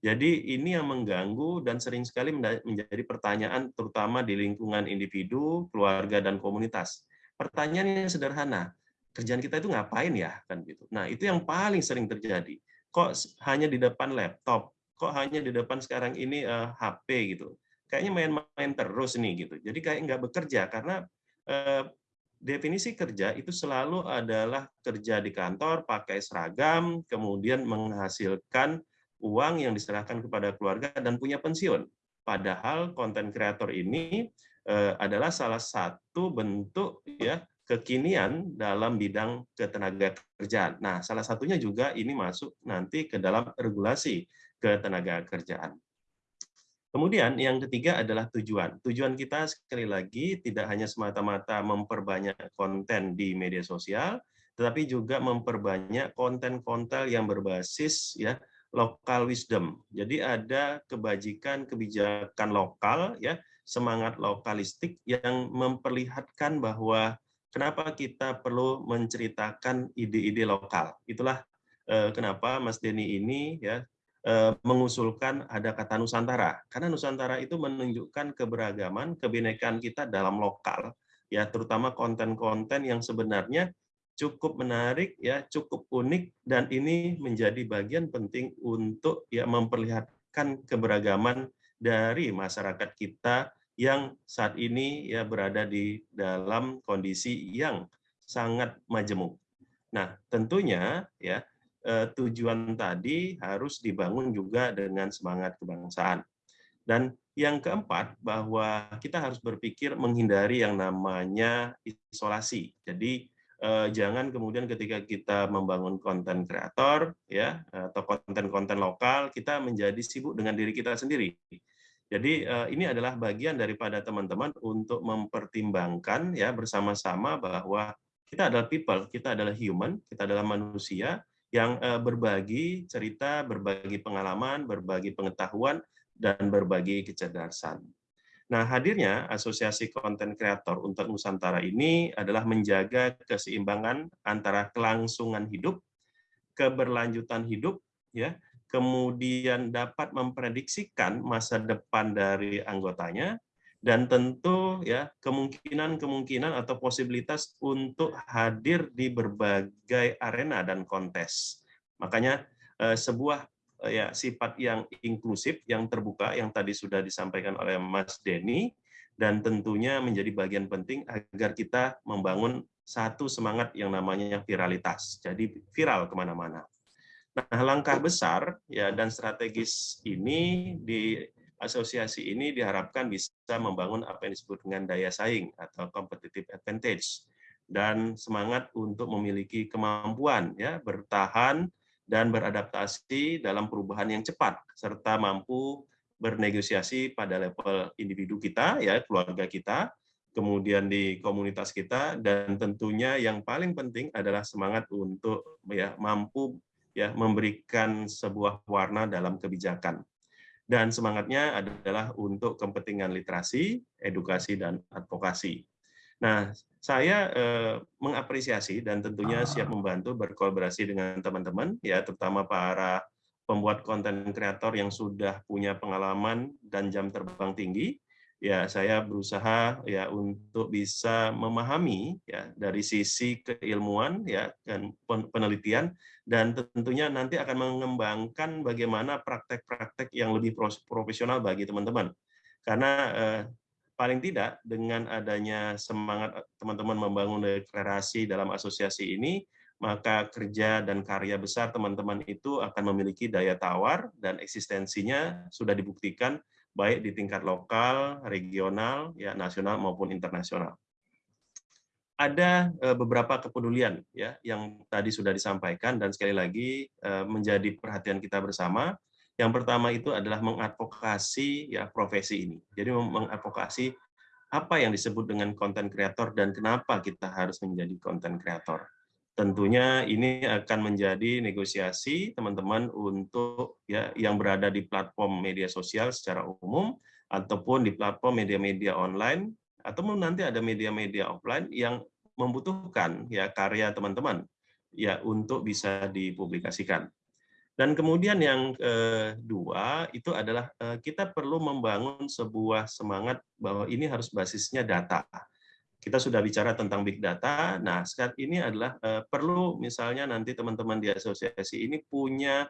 Jadi ini yang mengganggu dan sering sekali menjadi pertanyaan terutama di lingkungan individu, keluarga, dan komunitas. Pertanyaannya sederhana, kerjaan kita itu ngapain ya? kan gitu. Nah itu yang paling sering terjadi. Kok hanya di depan laptop? Kok hanya di depan sekarang ini uh, eh, HP gitu? Kayaknya main-main terus nih gitu. Jadi kayak nggak bekerja karena uh, definisi kerja itu selalu adalah kerja di kantor, pakai seragam, kemudian menghasilkan uang yang diserahkan kepada keluarga dan punya pensiun. Padahal konten kreator ini eh, adalah salah satu bentuk ya kekinian dalam bidang ketenaga kerjaan. Nah, salah satunya juga ini masuk nanti ke dalam regulasi ketenaga kerjaan. Kemudian yang ketiga adalah tujuan. Tujuan kita sekali lagi tidak hanya semata-mata memperbanyak konten di media sosial, tetapi juga memperbanyak konten-konten yang berbasis ya lokal wisdom. Jadi ada kebajikan kebijakan lokal ya, semangat lokalistik yang memperlihatkan bahwa kenapa kita perlu menceritakan ide-ide lokal. Itulah eh, kenapa Mas Denny ini ya Eh, mengusulkan ada kata Nusantara karena Nusantara itu menunjukkan keberagaman kebinekaan kita dalam lokal ya terutama konten-konten yang sebenarnya cukup menarik ya cukup unik dan ini menjadi bagian penting untuk ya memperlihatkan keberagaman dari masyarakat kita yang saat ini ya berada di dalam kondisi yang sangat majemuk. Nah, tentunya ya eh, tujuan tadi harus dibangun juga dengan semangat kebangsaan. Dan yang keempat, bahwa kita harus berpikir menghindari yang namanya isolasi. Jadi eh, jangan kemudian ketika kita membangun konten kreator ya atau konten-konten lokal, kita menjadi sibuk dengan diri kita sendiri. Jadi eh, ini adalah bagian daripada teman-teman untuk mempertimbangkan ya bersama-sama bahwa kita adalah people, kita adalah human, kita adalah manusia, yang eh, berbagi cerita, berbagi pengalaman, berbagi pengetahuan, dan berbagi kecerdasan. Nah, hadirnya Asosiasi Konten Kreator untuk Nusantara ini adalah menjaga keseimbangan antara kelangsungan hidup, keberlanjutan hidup, ya, kemudian dapat memprediksikan masa depan dari anggotanya, dan tentu ya kemungkinan-kemungkinan atau posibilitas untuk hadir di berbagai arena dan kontes. Makanya eh, sebuah eh, ya sifat yang inklusif, yang terbuka, yang tadi sudah disampaikan oleh Mas Denny, dan tentunya menjadi bagian penting agar kita membangun satu semangat yang namanya viralitas. Jadi viral ke mana-mana. Nah, langkah besar ya dan strategis ini di asosiasi ini diharapkan bisa membangun apa yang disebut dengan daya saing atau competitive advantage dan semangat untuk memiliki kemampuan ya bertahan dan beradaptasi dalam perubahan yang cepat serta mampu bernegosiasi pada level individu kita ya keluarga kita kemudian di komunitas kita dan tentunya yang paling penting adalah semangat untuk ya mampu ya memberikan sebuah warna dalam kebijakan. Dan semangatnya adalah untuk kepentingan literasi, edukasi, dan advokasi. Nah, saya eh, mengapresiasi dan tentunya siap membantu berkolaborasi dengan teman-teman, ya terutama para pembuat konten kreator yang sudah punya pengalaman dan jam terbang tinggi, ya saya berusaha ya untuk bisa memahami ya dari sisi keilmuan ya dan penelitian dan tentunya nanti akan mengembangkan bagaimana praktek-praktek yang lebih profesional bagi teman-teman. Karena eh, paling tidak dengan adanya semangat teman-teman membangun deklarasi dalam asosiasi ini maka kerja dan karya besar teman-teman itu akan memiliki daya tawar dan eksistensinya sudah dibuktikan baik di tingkat lokal, regional, ya nasional maupun internasional. Ada eh, beberapa kepedulian ya yang tadi sudah disampaikan dan sekali lagi eh, menjadi perhatian kita bersama. Yang pertama itu adalah mengadvokasi ya profesi ini. Jadi mengadvokasi apa yang disebut dengan konten kreator dan kenapa kita harus menjadi konten kreator tentunya ini akan menjadi negosiasi teman-teman untuk ya yang berada di platform media sosial secara umum ataupun di platform media-media online ataupun nanti ada media-media offline yang membutuhkan ya karya teman-teman ya untuk bisa dipublikasikan. Dan kemudian yang kedua itu adalah eh, kita perlu membangun sebuah semangat bahwa ini harus basisnya data kita sudah bicara tentang big data. Nah, saat ini adalah uh, perlu misalnya nanti teman-teman di asosiasi ini punya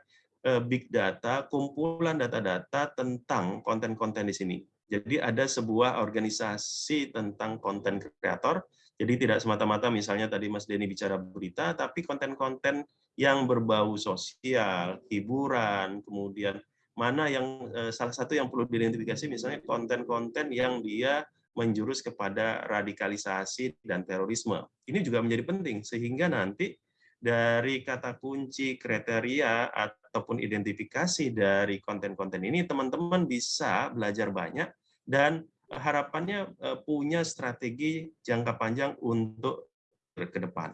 uh, big data, kumpulan data-data tentang konten-konten di sini. Jadi ada sebuah organisasi tentang konten kreator. Jadi tidak semata-mata misalnya tadi Mas Denny bicara berita, tapi konten-konten yang berbau sosial, hiburan, kemudian mana yang uh, salah satu yang perlu diidentifikasi misalnya konten-konten yang dia menjurus kepada radikalisasi dan terorisme. Ini juga menjadi penting sehingga nanti dari kata kunci kriteria ataupun identifikasi dari konten-konten ini teman-teman bisa belajar banyak dan harapannya eh, punya strategi jangka panjang untuk ke depan.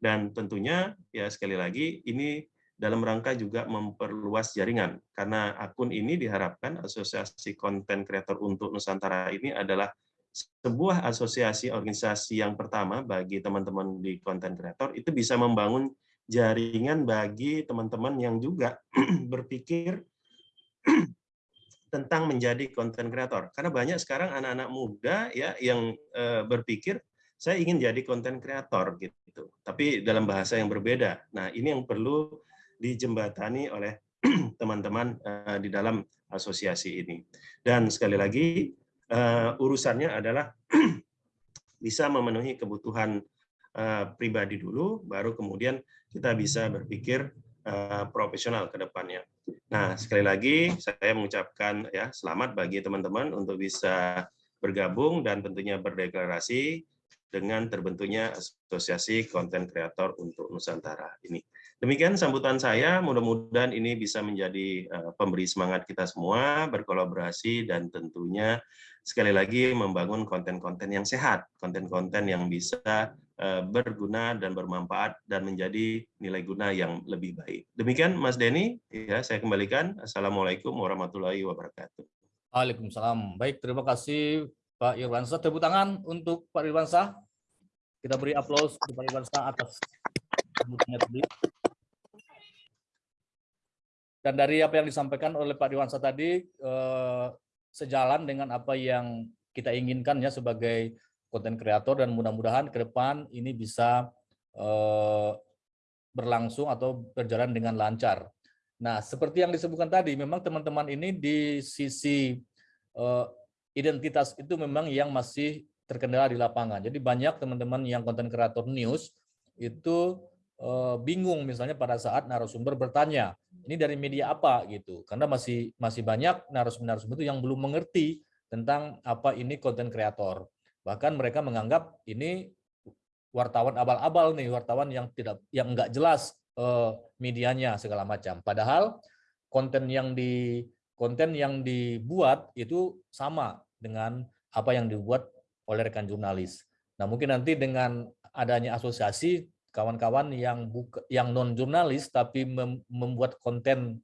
Dan tentunya ya sekali lagi ini dalam rangka juga memperluas jaringan karena akun ini diharapkan asosiasi konten kreator untuk Nusantara ini adalah sebuah asosiasi organisasi yang pertama bagi teman-teman di konten kreator itu bisa membangun jaringan bagi teman-teman yang juga berpikir tentang menjadi konten kreator. Karena banyak sekarang anak-anak muda ya yang e, berpikir saya ingin jadi konten kreator gitu. Tapi dalam bahasa yang berbeda. Nah, ini yang perlu dijembatani oleh teman-teman e, di dalam asosiasi ini. Dan sekali lagi uh, urusannya adalah bisa memenuhi kebutuhan uh, pribadi dulu, baru kemudian kita bisa berpikir uh, profesional ke depannya. Nah, sekali lagi saya mengucapkan ya selamat bagi teman-teman untuk bisa bergabung dan tentunya berdeklarasi dengan terbentuknya Asosiasi Konten Kreator untuk Nusantara ini. Demikian sambutan saya, mudah-mudahan ini bisa menjadi pemberi semangat kita semua, berkolaborasi, dan tentunya sekali lagi membangun konten-konten yang sehat, konten-konten yang bisa eh, berguna dan bermanfaat dan menjadi nilai guna yang lebih baik. Demikian Mas Denny, ya saya kembalikan. Assalamualaikum warahmatullahi wabarakatuh. Waalaikumsalam. Baik, terima kasih Pak Irwansyah. Tepuk tangan untuk Pak Irwansyah. Kita beri aplaus untuk Pak Irwansyah atas sebutannya tadi. Dan dari apa yang disampaikan oleh Pak Dewansa tadi eh, sejalan dengan apa yang kita inginkan ya sebagai konten kreator dan mudah-mudahan ke depan ini bisa eh, berlangsung atau berjalan dengan lancar. Nah, seperti yang disebutkan tadi, memang teman-teman ini di sisi eh, identitas itu memang yang masih terkendala di lapangan. Jadi banyak teman-teman yang konten kreator news itu eh, bingung misalnya pada saat narasumber bertanya, ini dari media apa gitu. Karena masih masih banyak narasumber-narasumber itu yang belum mengerti tentang apa ini konten kreator. Bahkan mereka menganggap ini wartawan abal-abal nih, wartawan yang tidak yang enggak jelas eh, medianya segala macam. Padahal konten yang di konten yang dibuat itu sama dengan apa yang dibuat oleh rekan jurnalis. Nah, mungkin nanti dengan adanya asosiasi kawan-kawan yang buka, yang non jurnalis tapi mem, membuat konten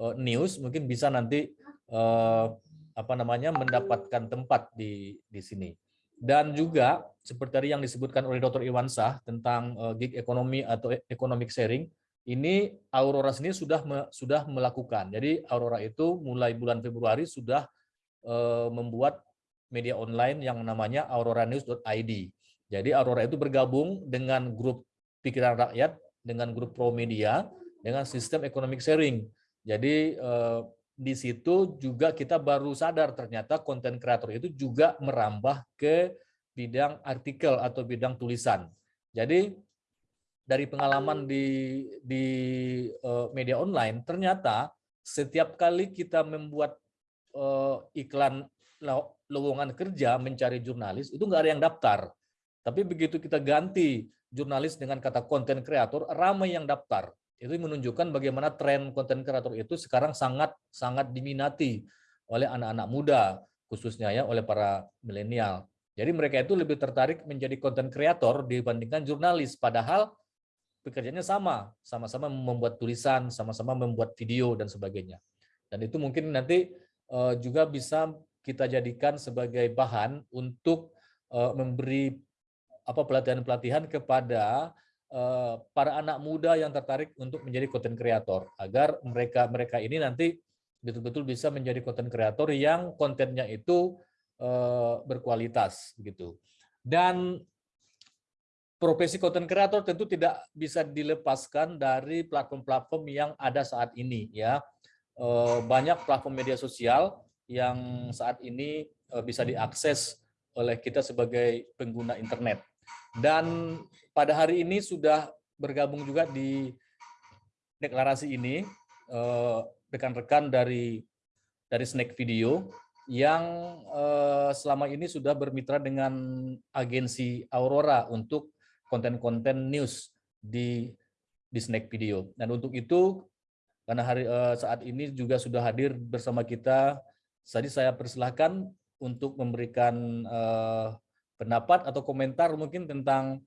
uh, news mungkin bisa nanti uh, apa namanya mendapatkan tempat di di sini. Dan juga seperti tadi yang disebutkan oleh Dr. Iwansah tentang uh, gig ekonomi atau e, economic sharing, ini Aurora sendiri sudah me, sudah melakukan. Jadi Aurora itu mulai bulan Februari sudah uh, membuat media online yang namanya auroranews.id. Jadi Aurora itu bergabung dengan grup pikiran rakyat, dengan grup pro media, dengan sistem economic sharing. Jadi eh, di situ juga kita baru sadar ternyata konten kreator itu juga merambah ke bidang artikel atau bidang tulisan. Jadi dari pengalaman di di uh, media online ternyata setiap kali kita membuat uh, iklan lowongan kerja mencari jurnalis itu nggak ada yang daftar. Tapi begitu kita ganti jurnalis dengan kata konten kreator, ramai yang daftar. Itu menunjukkan bagaimana tren konten kreator itu sekarang sangat sangat diminati oleh anak-anak muda, khususnya ya oleh para milenial. Jadi mereka itu lebih tertarik menjadi konten kreator dibandingkan jurnalis, padahal pekerjaannya sama, sama-sama membuat tulisan, sama-sama membuat video dan sebagainya. Dan itu mungkin nanti eh, juga bisa kita jadikan sebagai bahan untuk uh, memberi apa pelatihan-pelatihan kepada uh, para anak muda yang tertarik untuk menjadi konten kreator agar mereka mereka ini nanti betul-betul bisa menjadi konten kreator yang kontennya itu uh, berkualitas gitu. Dan profesi konten kreator tentu tidak bisa dilepaskan dari platform-platform yang ada saat ini ya. Banyak platform media sosial yang saat ini eh, bisa diakses oleh kita sebagai pengguna internet. Dan pada hari ini sudah bergabung juga di deklarasi ini eh, rekan-rekan dari dari Snack Video yang eh, selama ini sudah bermitra dengan agensi Aurora untuk konten-konten news di di Snack Video. Dan untuk itu karena hari saat ini juga sudah hadir bersama kita jadi saya persilahkan untuk memberikan uh, pendapat atau komentar mungkin tentang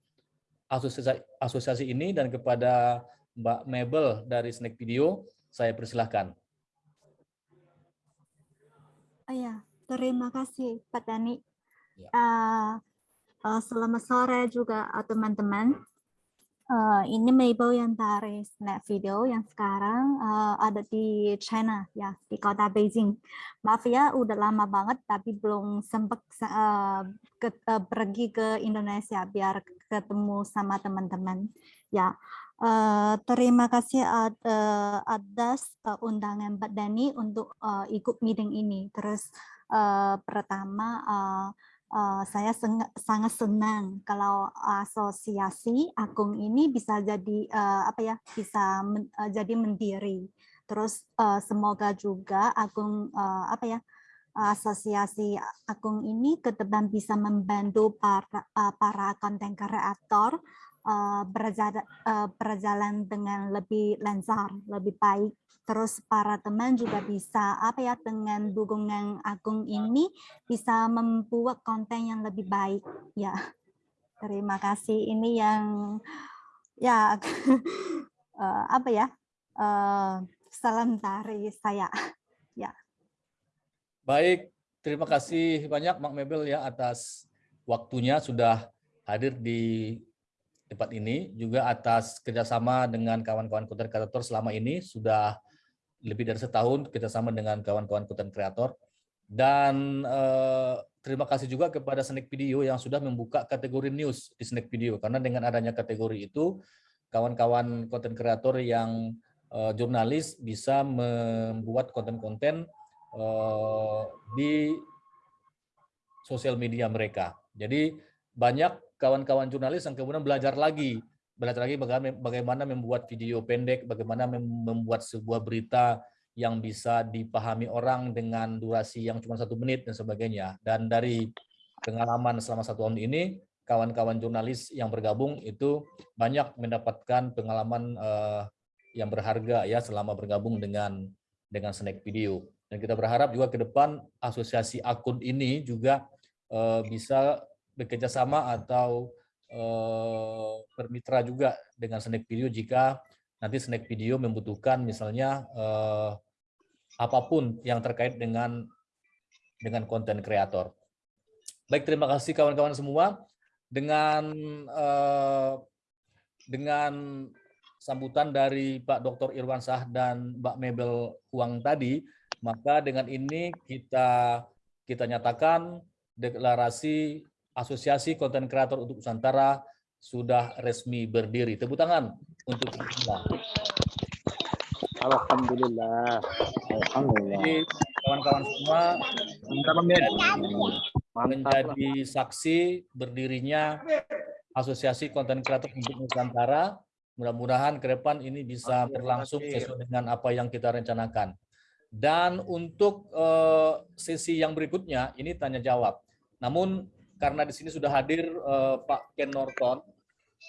asosiasi, asosiasi ini dan kepada Mbak Mabel dari Snack Video, saya persilahkan. Oh ya, terima kasih Pak Dani. Ya. Uh, uh, selamat sore juga teman-teman. Uh, ini Mabel yang dari Snap Video yang sekarang uh, ada di China ya di kota Beijing. Maaf ya udah lama banget tapi belum sempat uh, ke, uh, pergi ke Indonesia biar ketemu sama teman-teman. Ya uh, terima kasih uh, atas uh, undangan Mbak Dani untuk uh, ikut meeting ini. Terus uh, pertama uh, Uh, saya sangat senang kalau asosiasi Agung ini bisa jadi uh, apa ya bisa men, uh, jadi mendiri. Terus uh, semoga juga Agung uh, apa ya asosiasi Agung ini ke depan bisa membantu para uh, para konten kreator uh, berjalan, uh, berjalan dengan lebih lancar, lebih baik. Terus para teman juga bisa apa ya dengan dukungan Agung ini bisa membuat konten yang lebih baik. Ya terima kasih. Ini yang ya uh, apa ya uh, salam dari saya. Ya. Baik terima kasih banyak Mak Mebel ya atas waktunya sudah hadir di tempat ini juga atas kerjasama dengan kawan-kawan konten kreator selama ini sudah lebih dari setahun kita sama dengan kawan-kawan konten kreator dan eh, terima kasih juga kepada Snack Video yang sudah membuka kategori news di Snack Video karena dengan adanya kategori itu kawan-kawan konten kreator yang eh, jurnalis bisa membuat konten-konten eh, di sosial media mereka. Jadi banyak kawan-kawan jurnalis yang kemudian belajar lagi, belajar lagi bagaimana membuat video pendek, bagaimana membuat sebuah berita yang bisa dipahami orang dengan durasi yang cuma satu menit dan sebagainya. Dan dari pengalaman selama satu tahun ini, kawan-kawan jurnalis yang bergabung itu banyak mendapatkan pengalaman uh, yang berharga ya selama bergabung dengan dengan Snack Video. Dan kita berharap juga ke depan asosiasi akun ini juga uh, bisa bekerja sama atau uh, bermitra juga dengan Snack Video jika nanti Snack Video membutuhkan misalnya uh, apa pun yang terkait dengan dengan konten kreator. Baik, terima kasih kawan-kawan semua. Dengan uh, dengan sambutan dari Pak Dr. Irwan Sah dan Mbak Mebel Huang tadi, maka dengan ini kita kita nyatakan deklarasi Asosiasi Konten Kreator untuk Nusantara sudah resmi berdiri. Tepuk tangan untuk kita. Alhamdulillah. Alhamdulillah. kawan-kawan semua menjadi saksi berdirinya Asosiasi Konten Kreator untuk Nusantara. Mudah-mudahan ke depan ini bisa berlangsung sesuai dengan apa yang kita rencanakan. Dan untuk uh, sesi yang berikutnya, ini tanya jawab. Namun karena di sini sudah hadir uh, Pak Ken Norton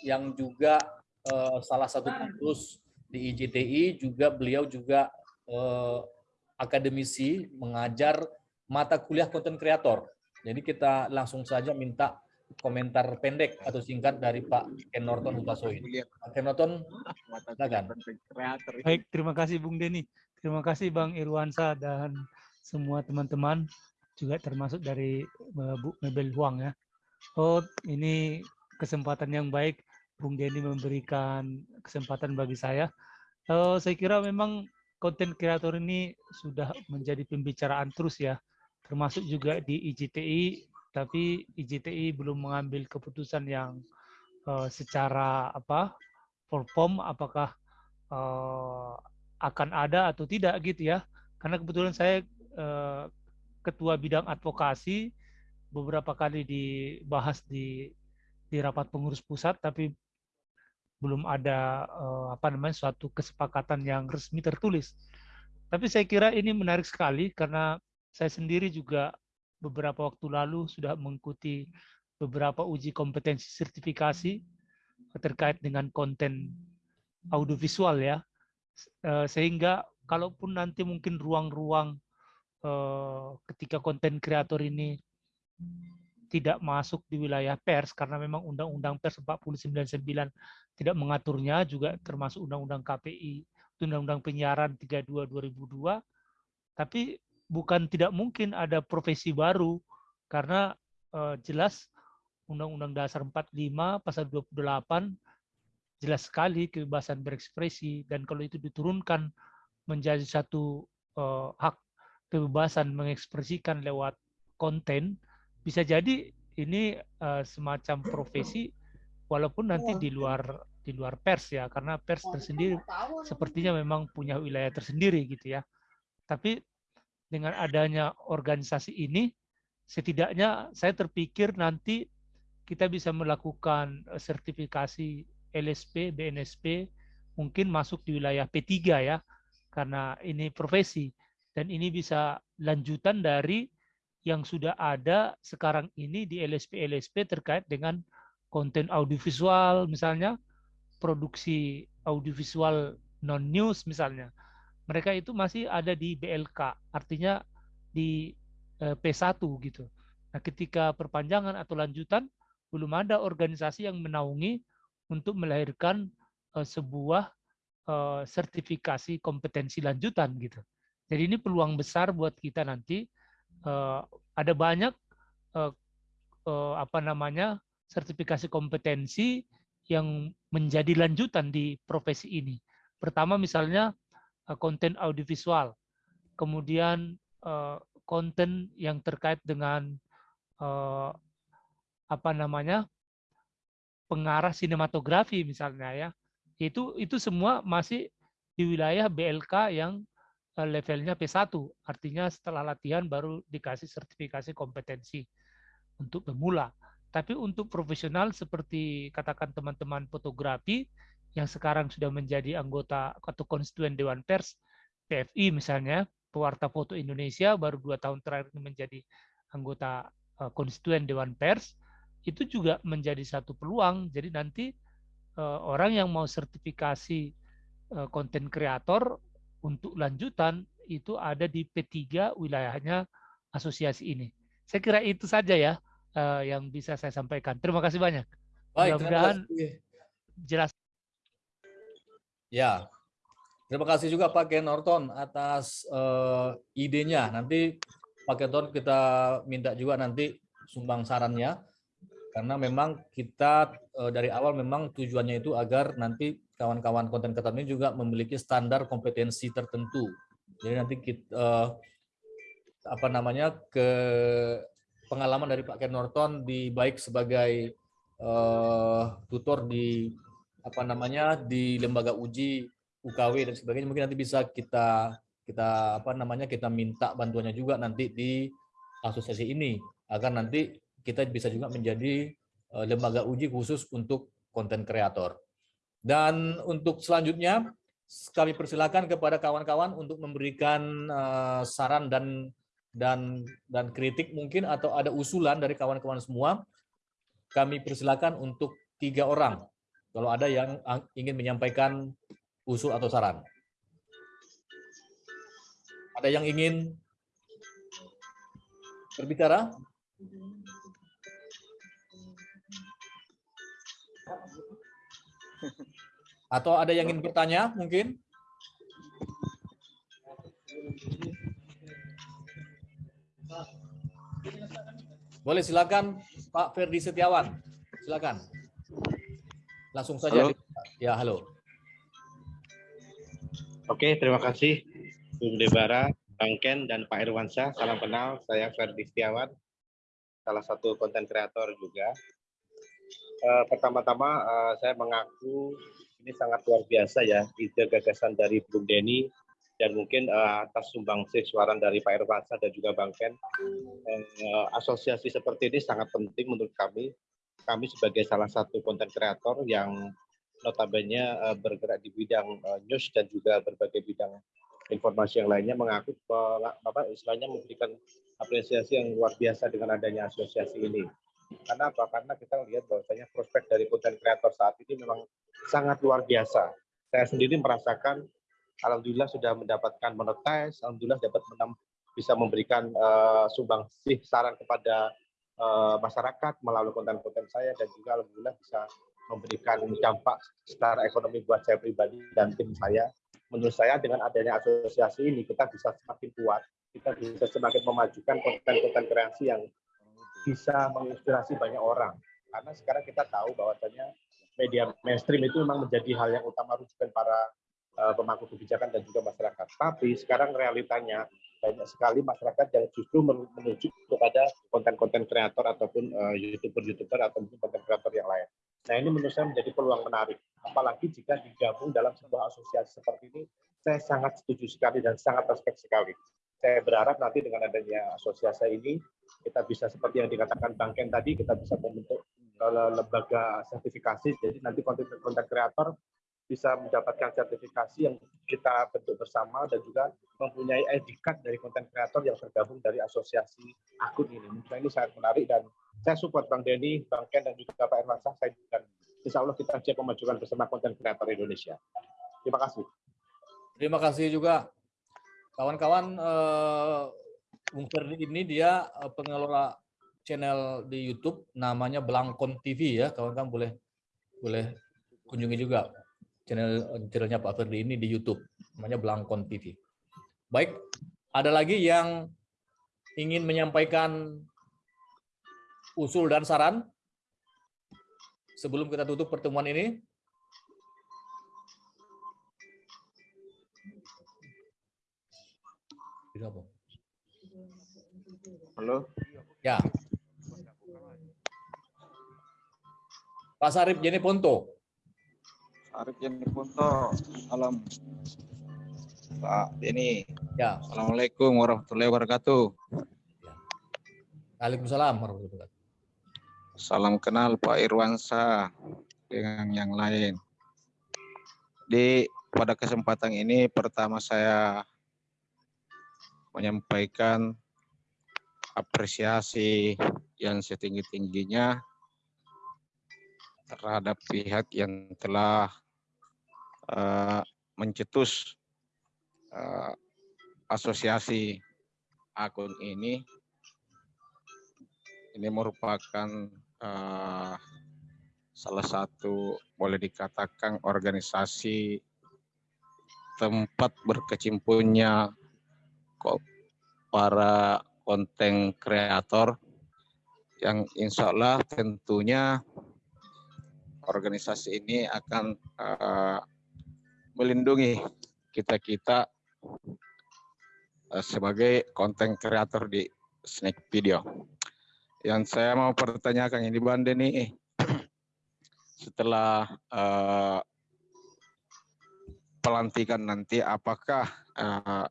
yang juga uh, salah satu pengurus di IJTI juga beliau juga uh, akademisi mengajar mata kuliah konten kreator. Jadi kita langsung saja minta komentar pendek atau singkat dari Pak Ken Norton Utasoin. Pak Ken Norton, silakan. Baik, terima kasih Bung Denny. Terima kasih Bang Irwansa dan semua teman-teman juga termasuk dari uh, Bu Mebel Huang ya. Oh, ini kesempatan yang baik Bung Denny memberikan kesempatan bagi saya. Uh, saya kira memang konten kreator ini sudah menjadi pembicaraan terus ya, termasuk juga di IJTI, tapi IJTI belum mengambil keputusan yang uh, secara apa perform apakah uh, akan ada atau tidak gitu ya. Karena kebetulan saya uh, ketua bidang advokasi beberapa kali dibahas di di rapat pengurus pusat tapi belum ada uh, apa namanya suatu kesepakatan yang resmi tertulis. Tapi saya kira ini menarik sekali karena saya sendiri juga beberapa waktu lalu sudah mengikuti beberapa uji kompetensi sertifikasi terkait dengan konten audiovisual ya. Uh, sehingga kalaupun nanti mungkin ruang-ruang Eh, ketika konten kreator ini tidak masuk di wilayah pers karena memang Undang-Undang Pers 499 tidak mengaturnya juga termasuk Undang-Undang KPI, Undang-Undang Penyiaran 32 2002. Tapi bukan tidak mungkin ada profesi baru karena uh, jelas Undang-Undang Dasar 45 pasal 28 jelas sekali kebebasan berekspresi dan kalau itu diturunkan menjadi satu uh, hak kebebasan mengekspresikan lewat konten bisa jadi ini uh, semacam profesi walaupun nanti di luar di luar pers ya karena pers tersendiri sepertinya memang punya wilayah tersendiri gitu ya. Tapi dengan adanya organisasi ini setidaknya saya terpikir nanti kita bisa melakukan eh, sertifikasi LSP BNSP mungkin masuk di wilayah P3 ya karena ini profesi dan ini bisa lanjutan dari yang sudah ada sekarang ini di LSP-LSP terkait dengan konten audiovisual misalnya, produksi audiovisual non-news misalnya. Mereka itu masih ada di BLK, artinya di eh, P1 gitu. Nah, ketika perpanjangan atau lanjutan belum ada organisasi yang menaungi untuk melahirkan uh, sebuah uh, sertifikasi kompetensi lanjutan gitu. Jadi ini peluang besar buat kita nanti. Uh, ada banyak uh, uh, apa namanya sertifikasi kompetensi yang menjadi lanjutan di profesi ini. Pertama misalnya eh, konten audiovisual, kemudian eh, konten yang terkait dengan eh, apa namanya pengarah sinematografi misalnya ya itu itu semua masih di wilayah BLK yang levelnya P1 artinya setelah latihan baru dikasih sertifikasi kompetensi untuk pemula tapi untuk profesional seperti katakan teman-teman fotografi yang sekarang sudah menjadi anggota atau konstituen Dewan Pers PFI misalnya pewarta foto Indonesia baru dua tahun terakhir menjadi anggota eh, konstituen Dewan Pers itu juga menjadi satu peluang. Jadi nanti uh, orang yang mau sertifikasi konten kreator untuk lanjutan itu ada di P3 wilayahnya asosiasi ini. Saya kira itu saja ya uh, yang bisa saya sampaikan. Terima kasih banyak. Baik, Mudah-mudahan jelas. Ya, terima kasih juga Pak Ken Norton atas uh, idenya. Nanti Pak Ken Norton kita minta juga nanti sumbang sarannya karena memang kita uh, dari awal memang tujuannya itu agar nanti kawan-kawan konten kreator ini juga memiliki standar kompetensi tertentu. Jadi nanti kita uh, apa namanya ke pengalaman dari Pak Ken Norton di baik sebagai uh, tutor di apa namanya di lembaga uji UKW dan sebagainya mungkin nanti bisa kita kita apa namanya kita minta bantuannya juga nanti di asosiasi ini agar nanti kita bisa juga menjadi uh, lembaga uji khusus untuk konten kreator. Dan untuk selanjutnya kami persilakan kepada kawan-kawan untuk memberikan uh, saran dan dan dan kritik mungkin atau ada usulan dari kawan-kawan semua. Kami persilakan untuk tiga orang kalau ada yang ingin menyampaikan usul atau saran. Ada yang ingin berbicara? Atau ada yang ingin bertanya mungkin? Boleh silakan Pak Ferdi Setiawan. Silakan. Langsung saja. Halo. Ya, halo. Oke, terima kasih Bung Debara, Bang Ken, dan Pak Irwansyah. Salam kenal, saya Ferdi Setiawan, salah satu konten kreator juga. Uh, Pertama-tama uh, saya mengaku ini sangat luar biasa ya, ide gagasan dari Bung Denny dan mungkin uh, atas sumbangsih suara dari Pak Irwansyah dan juga Bang Ken. Uh, asosiasi seperti ini sangat penting menurut kami. Kami sebagai salah satu konten kreator yang notabene uh, bergerak di bidang uh, news dan juga berbagai bidang informasi yang lainnya mengaku apa istilahnya memberikan apresiasi yang luar biasa dengan adanya asosiasi ini. Karena apa? Karena kita lihat bahwasanya prospek dari konten kreator saat ini memang sangat luar biasa. Saya sendiri merasakan, alhamdulillah sudah mendapatkan monetize, alhamdulillah dapat menam, bisa memberikan uh, sumbangsih saran kepada uh, masyarakat melalui konten-konten saya dan juga alhamdulillah bisa memberikan dampak secara ekonomi buat saya pribadi dan tim saya. Menurut saya dengan adanya asosiasi ini kita bisa semakin kuat, kita bisa semakin memajukan konten-konten kreasi yang bisa menginspirasi banyak orang. Karena sekarang kita tahu bahwasanya media mainstream itu memang menjadi hal yang utama rujukan para uh, pemangku kebijakan dan juga masyarakat. Tapi sekarang realitanya banyak sekali masyarakat yang justru menuju kepada konten-konten kreator ataupun uh, youtuber-youtuber atau mungkin konten kreator yang lain. Nah ini menurut saya menjadi peluang menarik. Apalagi jika digabung dalam sebuah asosiasi seperti ini, saya sangat setuju sekali dan sangat respect sekali. Saya berharap nanti dengan adanya asosiasi ini, kita bisa seperti yang dikatakan Bang Ken tadi, kita bisa membentuk lembaga sertifikasi. Jadi nanti konten-konten kreator bisa mendapatkan sertifikasi yang kita bentuk bersama dan juga mempunyai ID dari konten kreator yang tergabung dari asosiasi akun ini. Mungkin ini sangat menarik dan saya support Bang Denny, Bang Ken, dan juga Pak Irwansyah. Saya dan insya Allah kita siap memajukan bersama konten kreator Indonesia. Terima kasih. Terima kasih juga kawan-kawan. Uh, Bung Ferdi ini dia uh, pengelola channel di YouTube namanya Blangkon TV ya. Kawan-kawan boleh boleh kunjungi juga channel channelnya Pak Ferdi ini di YouTube namanya Blangkon TV. Baik, ada lagi yang ingin menyampaikan usul dan saran sebelum kita tutup pertemuan ini? Apa? Halo. Ya. Pak Sarip Jeni Ponto. Arif Jani Punto. Salam. Pak Denny. Ya. Assalamualaikum warahmatullahi wabarakatuh. Waalaikumsalam warahmatullahi wabarakatuh. Salam kenal Pak Irwansa dengan yang lain. Di pada kesempatan ini pertama saya menyampaikan apresiasi yang setinggi-tingginya terhadap pihak yang telah uh, mencetus uh, asosiasi akun ini. Ini merupakan uh, salah satu boleh dikatakan organisasi tempat berkecimpunnya kok para konten kreator yang insya Allah tentunya organisasi ini akan uh, melindungi kita-kita uh, sebagai konten kreator di Snack Video. Yang saya mau pertanyakan ini Bang Deni, setelah uh, pelantikan nanti apakah uh,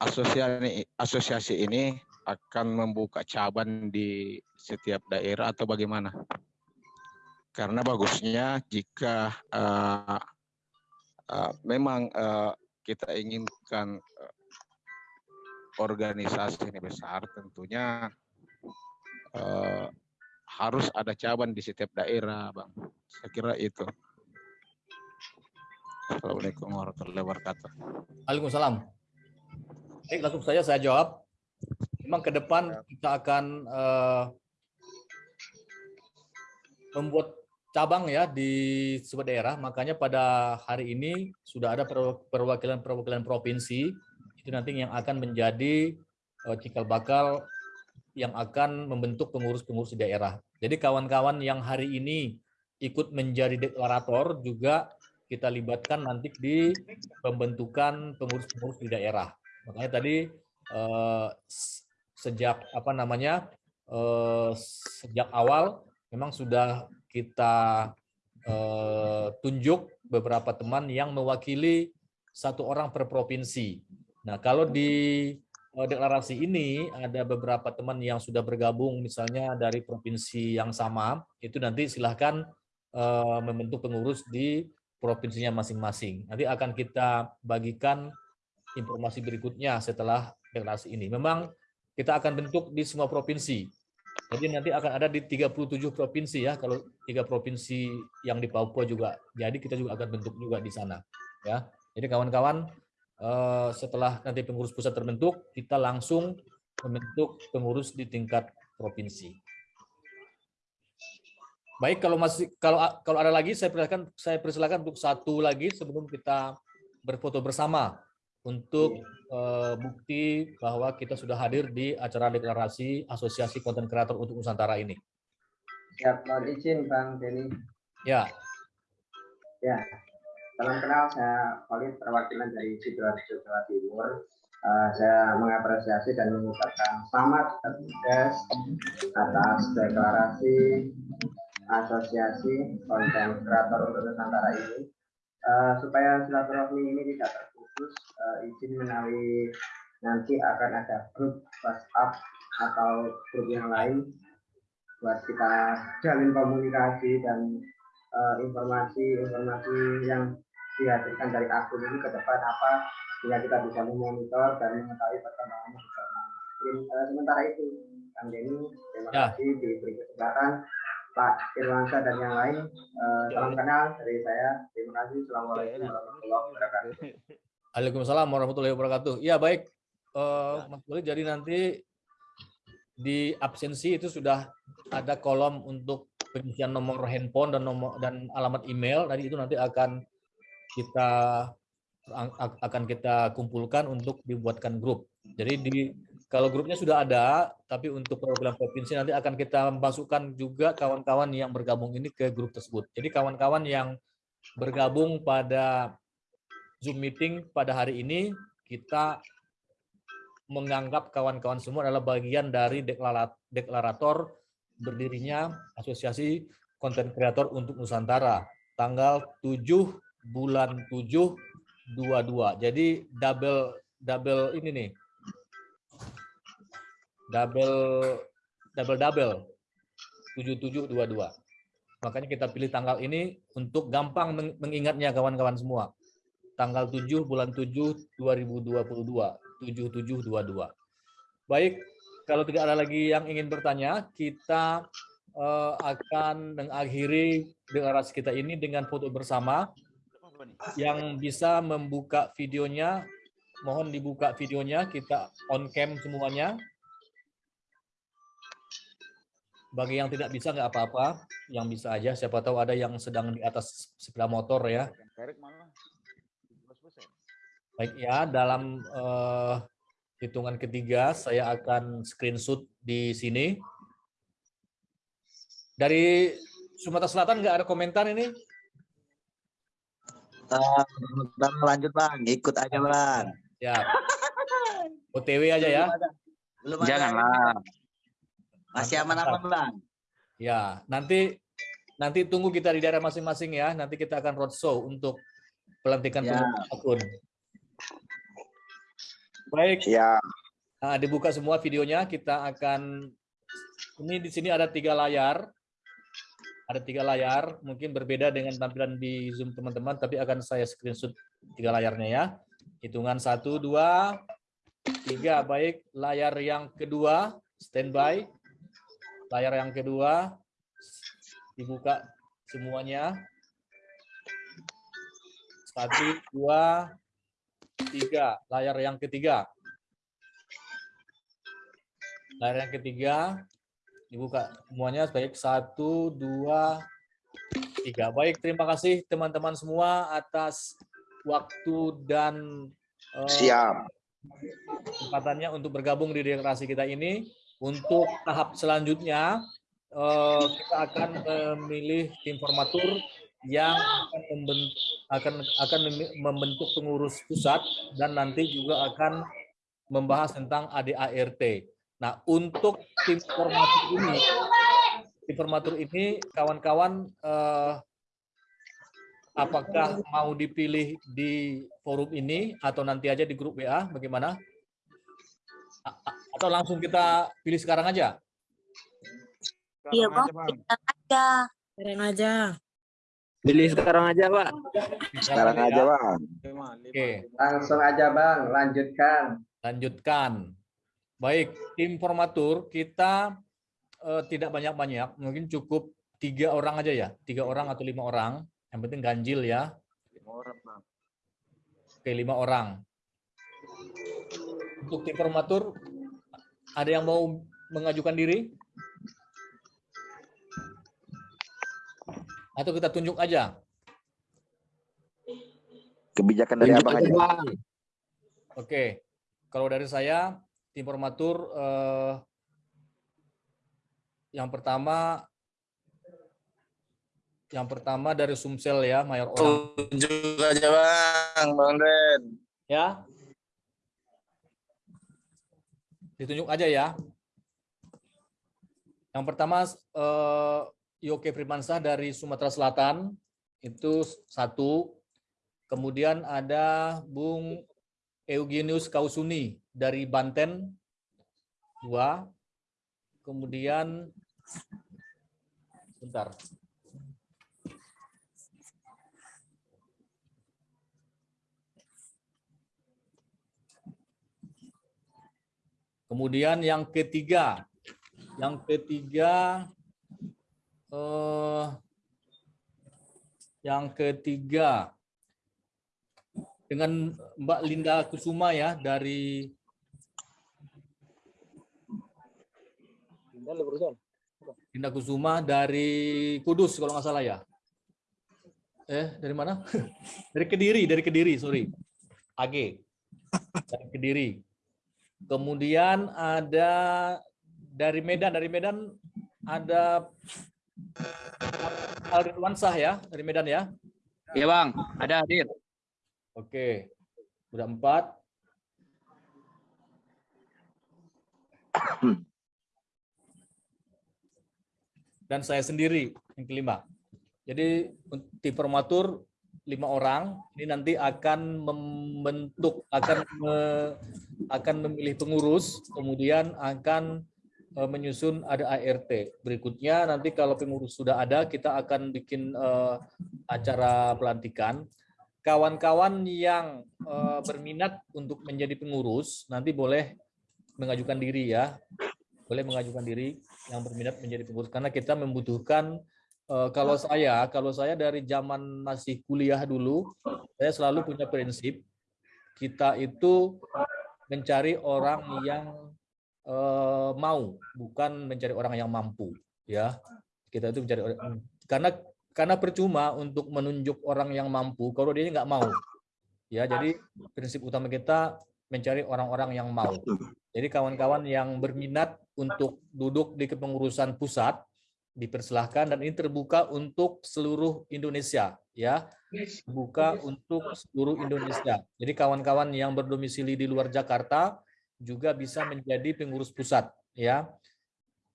asosiasi asosiasi ini akan membuka cabang di setiap daerah atau bagaimana? Karena bagusnya jika uh, uh, memang uh, kita inginkan uh, organisasi ini besar, tentunya uh, harus ada cabang di setiap daerah, bang. Saya kira itu. Assalamualaikum warahmatullahi wabarakatuh. Waalaikumsalam. Baik, langsung saja saya jawab. Memang ke depan kita akan uh, membuat cabang ya di sebuah daerah. Makanya pada hari ini sudah ada perwakilan-perwakilan provinsi itu nanti yang akan menjadi uh, cikal bakal yang akan membentuk pengurus-pengurus di daerah. Jadi kawan-kawan yang hari ini ikut menjadi deklarator juga kita libatkan nanti di pembentukan pengurus-pengurus di daerah. Makanya tadi eh, sejak apa namanya eh, sejak awal memang sudah kita eh, tunjuk beberapa teman yang mewakili satu orang per provinsi. Nah kalau di eh, deklarasi ini ada beberapa teman yang sudah bergabung misalnya dari provinsi yang sama itu nanti silahkan eh, membentuk pengurus di provinsinya masing-masing. Nanti akan kita bagikan informasi berikutnya setelah deklarasi ini. Memang kita akan bentuk di semua provinsi. Jadi nanti akan ada di 37 provinsi ya. Kalau tiga provinsi yang di Papua juga jadi kita juga akan bentuk juga di sana ya. Jadi kawan-kawan eh, setelah nanti pengurus pusat terbentuk, kita langsung membentuk pengurus di tingkat provinsi. Baik, kalau masih kalau kalau ada lagi saya persilakan saya persilakan untuk satu lagi sebelum kita berfoto bersama untuk uh, bukti bahwa kita sudah hadir di acara deklarasi Asosiasi Konten Kreator untuk Nusantara ini. Ya, mohon izin Bang Denny. Ya. Ya, salam kenal saya Khalid perwakilan dari Sidoarjo Jawa Timur. Uh, saya mengapresiasi dan mengucapkan selamat atas atas deklarasi Asosiasi Konten Kreator untuk Nusantara ini. Uh, supaya silaturahmi ini tidak terputus, uh, izin menawi nanti akan ada grup WhatsApp atau grup yang lain buat kita jalin komunikasi dan informasi-informasi uh, yang dihadirkan dari akun ini ke depan apa sehingga kita bisa memonitor dan mengetahui perkembangannya bersama. Uh, sementara itu, Kang Denny, terima ya. kasih diberi kesempatan Pak Irwansa dan yang lain. Uh, salam kenal dari saya. Terima kasih. Assalamualaikum warahmatullahi wabarakatuh. Waalaikumsalam warahmatullahi wabarakatuh. Ya baik, uh, Mas Buli. Jadi nanti di absensi itu sudah ada kolom untuk pengisian nomor handphone dan nomor dan alamat email. Tadi itu nanti akan kita akan kita kumpulkan untuk dibuatkan grup. Jadi di kalau grupnya sudah ada, tapi untuk perwakilan provinsi nanti akan kita masukkan juga kawan-kawan yang bergabung ini ke grup tersebut. Jadi kawan-kawan yang bergabung pada Zoom meeting pada hari ini, kita menganggap kawan-kawan semua adalah bagian dari deklarator berdirinya Asosiasi Konten Kreator untuk Nusantara tanggal 7 bulan 7 22. Jadi double double ini nih. Double double double 7722. Makanya kita pilih tanggal ini untuk gampang mengingatnya kawan-kawan semua. Tanggal 7 bulan 7 2022 7722. Baik, kalau tidak ada lagi yang ingin bertanya, kita uh, akan mengakhiri deklarasi kita ini dengan foto bersama. Yang bisa membuka videonya, mohon dibuka videonya, kita on cam semuanya. Bagi yang tidak bisa nggak apa-apa, yang bisa aja. Siapa tahu ada yang sedang di atas sepeda motor ya. Baik ya, dalam uh, hitungan ketiga saya akan screenshot di sini. Dari Sumatera Selatan nggak ada komentar ini? Uh, lanjut bang, ikut aja bang. Ya. OTW aja ya. Belum Janganlah. Masih aman-aman bang. Ya, nanti nanti tunggu kita di daerah masing-masing ya. Nanti kita akan roadshow untuk pelantikan ya. akun. Baik. Ya. Nah, dibuka semua videonya. Kita akan ini di sini ada tiga layar. Ada tiga layar, mungkin berbeda dengan tampilan di Zoom teman-teman, tapi akan saya screenshot tiga layarnya ya. Hitungan satu, dua, tiga. Baik, layar yang kedua, standby layar yang kedua dibuka semuanya. Satu, dua, tiga. Layar yang ketiga. Layar yang ketiga dibuka semuanya. Baik, satu, dua, tiga. Baik, terima kasih teman-teman semua atas waktu dan uh, siap kesempatannya untuk bergabung di deklarasi kita ini. Untuk tahap selanjutnya, eh, kita akan memilih tim formatur yang akan membentuk, akan, akan membentuk pengurus pusat dan nanti juga akan membahas tentang ADART. Nah, untuk tim formatur ini, tim formatur ini kawan-kawan eh, apakah mau dipilih di forum ini atau nanti aja di grup WA, bagaimana? Atau langsung kita pilih sekarang aja? Iya, Bang. Sekarang aja. Sekarang aja. Pilih sekarang aja, Pak. Sekarang aja, Bang. Oke. Langsung aja, Bang. Lanjutkan. Lanjutkan. Baik, tim formatur kita uh, tidak banyak-banyak, mungkin cukup tiga orang aja ya, tiga orang atau lima orang. Yang penting ganjil ya. Lima orang, Bang. Oke, lima orang. Untuk tim formatur, ada yang mau mengajukan diri? Atau kita tunjuk aja? Kebijakan dari Abang aja. Oke. Kalau dari saya, tim formatur eh, yang pertama yang pertama dari Sumsel ya, Mayor Orang. Tunjuk aja Bang, Bang Den. Ya, ditunjuk aja ya. Yang pertama eh, Yoke Primansah dari Sumatera Selatan itu satu. Kemudian ada Bung Eugenius Kausuni dari Banten dua. Kemudian bentar. Kemudian yang ketiga, yang ketiga, eh, yang ketiga dengan Mbak Linda Kusuma ya dari Linda Kusuma dari Kudus kalau nggak salah ya. Eh dari mana? dari Kediri, dari Kediri, sorry. AG dari Kediri. Kemudian ada dari Medan, dari Medan ada Aldir Wansah ya, dari Medan ya. Iya Bang, ada hadir. Oke, udah empat. Dan saya sendiri yang kelima. Jadi di formatur lima orang ini nanti akan membentuk akan me, akan memilih pengurus kemudian akan menyusun ada ART berikutnya nanti kalau pengurus sudah ada kita akan bikin uh, acara pelantikan. Kawan-kawan yang uh, berminat untuk menjadi pengurus nanti boleh mengajukan diri ya. Boleh mengajukan diri yang berminat menjadi pengurus karena kita membutuhkan Uh, kalau saya, kalau saya dari zaman masih kuliah dulu, saya selalu punya prinsip kita itu mencari orang yang uh, mau, bukan mencari orang yang mampu, ya. Kita itu mencari orang karena karena percuma untuk menunjuk orang yang mampu kalau dia nggak mau. Ya, jadi prinsip utama kita mencari orang-orang yang mau. Jadi kawan-kawan yang berminat untuk duduk di kepengurusan pusat dipersilahkan dan ini terbuka untuk seluruh Indonesia ya buka untuk seluruh Indonesia jadi kawan-kawan yang berdomisili di luar Jakarta juga bisa menjadi pengurus pusat ya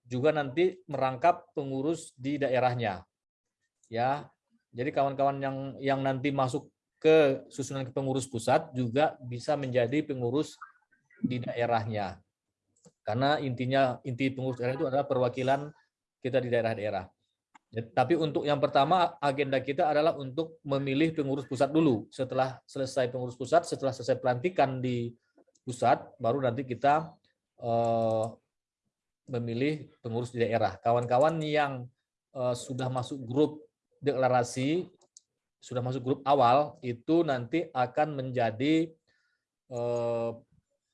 juga nanti merangkap pengurus di daerahnya ya jadi kawan-kawan yang yang nanti masuk ke susunan pengurus pusat juga bisa menjadi pengurus di daerahnya karena intinya inti pengurus daerah itu adalah perwakilan kita di daerah-daerah. Ya, tapi untuk yang pertama agenda kita adalah untuk memilih pengurus pusat dulu. Setelah selesai pengurus pusat, setelah selesai pelantikan di pusat, baru nanti kita uh, memilih pengurus di daerah. Kawan-kawan yang uh, sudah masuk grup deklarasi, sudah masuk grup awal, itu nanti akan menjadi uh,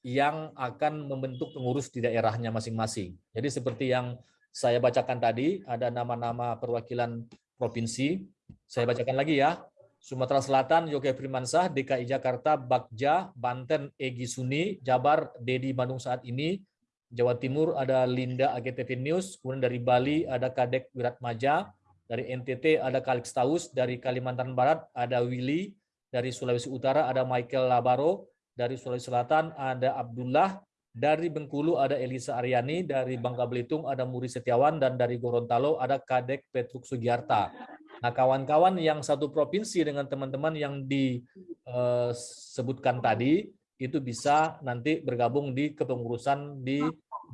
yang akan membentuk pengurus di daerahnya masing-masing. Jadi seperti yang saya bacakan tadi, ada nama-nama perwakilan provinsi. Saya bacakan lagi ya. Sumatera Selatan, Yoga Primansah, DKI Jakarta, Bagja, Banten, Egi Suni, Jabar, Dedi Bandung saat ini, Jawa Timur ada Linda AGTV News, kemudian dari Bali ada Kadek Wiratmaja, dari NTT ada Kalix Taus, dari Kalimantan Barat ada Willy, dari Sulawesi Utara ada Michael Labaro, dari Sulawesi Selatan ada Abdullah, dari Bengkulu ada Elisa Aryani, dari Bangka Belitung ada Muri Setiawan, dan dari Gorontalo ada Kadek Petruk Sugiarta. Nah, kawan-kawan yang satu provinsi dengan teman-teman yang disebutkan tadi, itu bisa nanti bergabung di kepengurusan di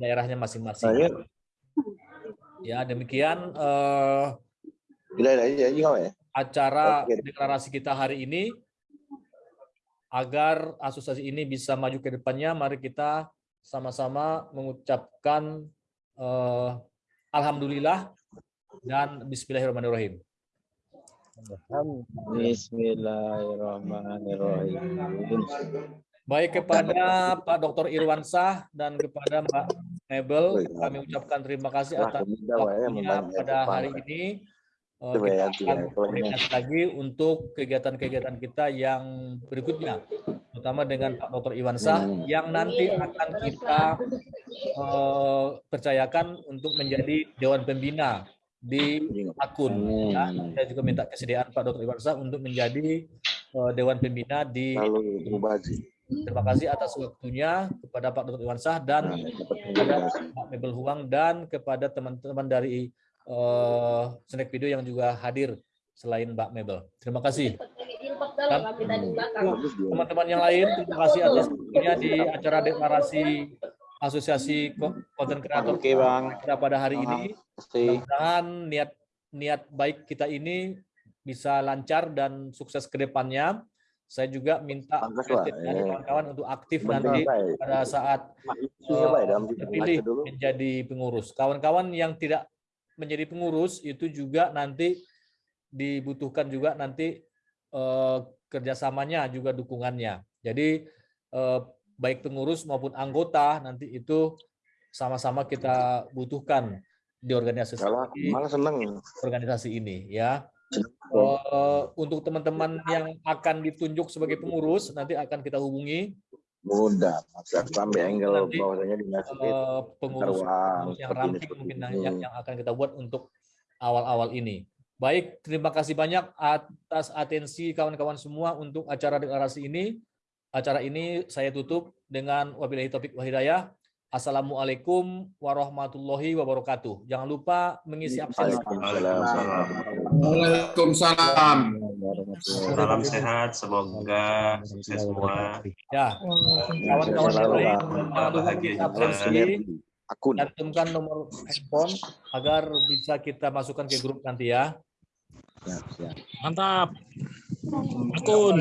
daerahnya masing-masing. Ya, demikian uh, acara deklarasi kita hari ini. Agar asosiasi ini bisa maju ke depannya, mari kita sama-sama mengucapkan uh, Alhamdulillah dan Bismillahirrahmanirrahim. Bismillahirrahmanirrahim. Baik kepada Pak Dr. Irwansah dan kepada Mbak Mebel, kami ucapkan terima kasih atas waktunya pada hari ini. Uh, kita akan koordinasi lagi untuk kegiatan-kegiatan kita yang berikutnya terutama dengan Pak Dr. Iwan Sah hmm. yang nanti akan kita uh, percayakan untuk menjadi Dewan Pembina di akun. Ya. Saya juga minta kesediaan Pak Dr. Iwan Sah untuk menjadi uh, Dewan Pembina di Terima kasih atas waktunya kepada Pak Dr. Iwan Sah dan kepada Pak Mebel Huang dan kepada teman-teman dari uh, Snack Video yang juga hadir selain Mbak Mebel. Terima kasih teman-teman yang lain terima kasih atas waktunya di acara deklarasi asosiasi konten kreator Oke, bang. pada hari ini mudah-mudahan niat niat baik kita ini bisa lancar dan sukses ke depannya. Saya juga minta kawan-kawan untuk aktif nanti pada saat uh, terpilih menjadi pengurus. Kawan-kawan yang tidak menjadi pengurus itu juga nanti dibutuhkan juga nanti eh, kerjasamanya juga dukungannya. Jadi eh, baik pengurus maupun anggota nanti itu sama-sama kita butuhkan di organisasi malah seneng. organisasi ini ya. Uh, untuk teman-teman yang akan ditunjuk sebagai pengurus nanti akan kita hubungi mudah sampai angle bahwasanya dimasukin uh, pengurus, pengurus yang ramping mungkin yang, yang akan kita buat untuk awal-awal ini Baik, terima kasih banyak atas atensi kawan-kawan semua untuk acara deklarasi ini. Acara ini saya tutup dengan wabillahi taufik wa hidayah. Assalamualaikum warahmatullahi wabarakatuh. Jangan lupa mengisi absen. Waalaikumsalam. Salam sehat, semoga sukses semua. Ya, kawan-kawan yang lain jangan lupa Bahagia juga. Cantumkan nomor handphone agar bisa kita masukkan ke grup nanti ya. Siap, siap. Mantap. Akun.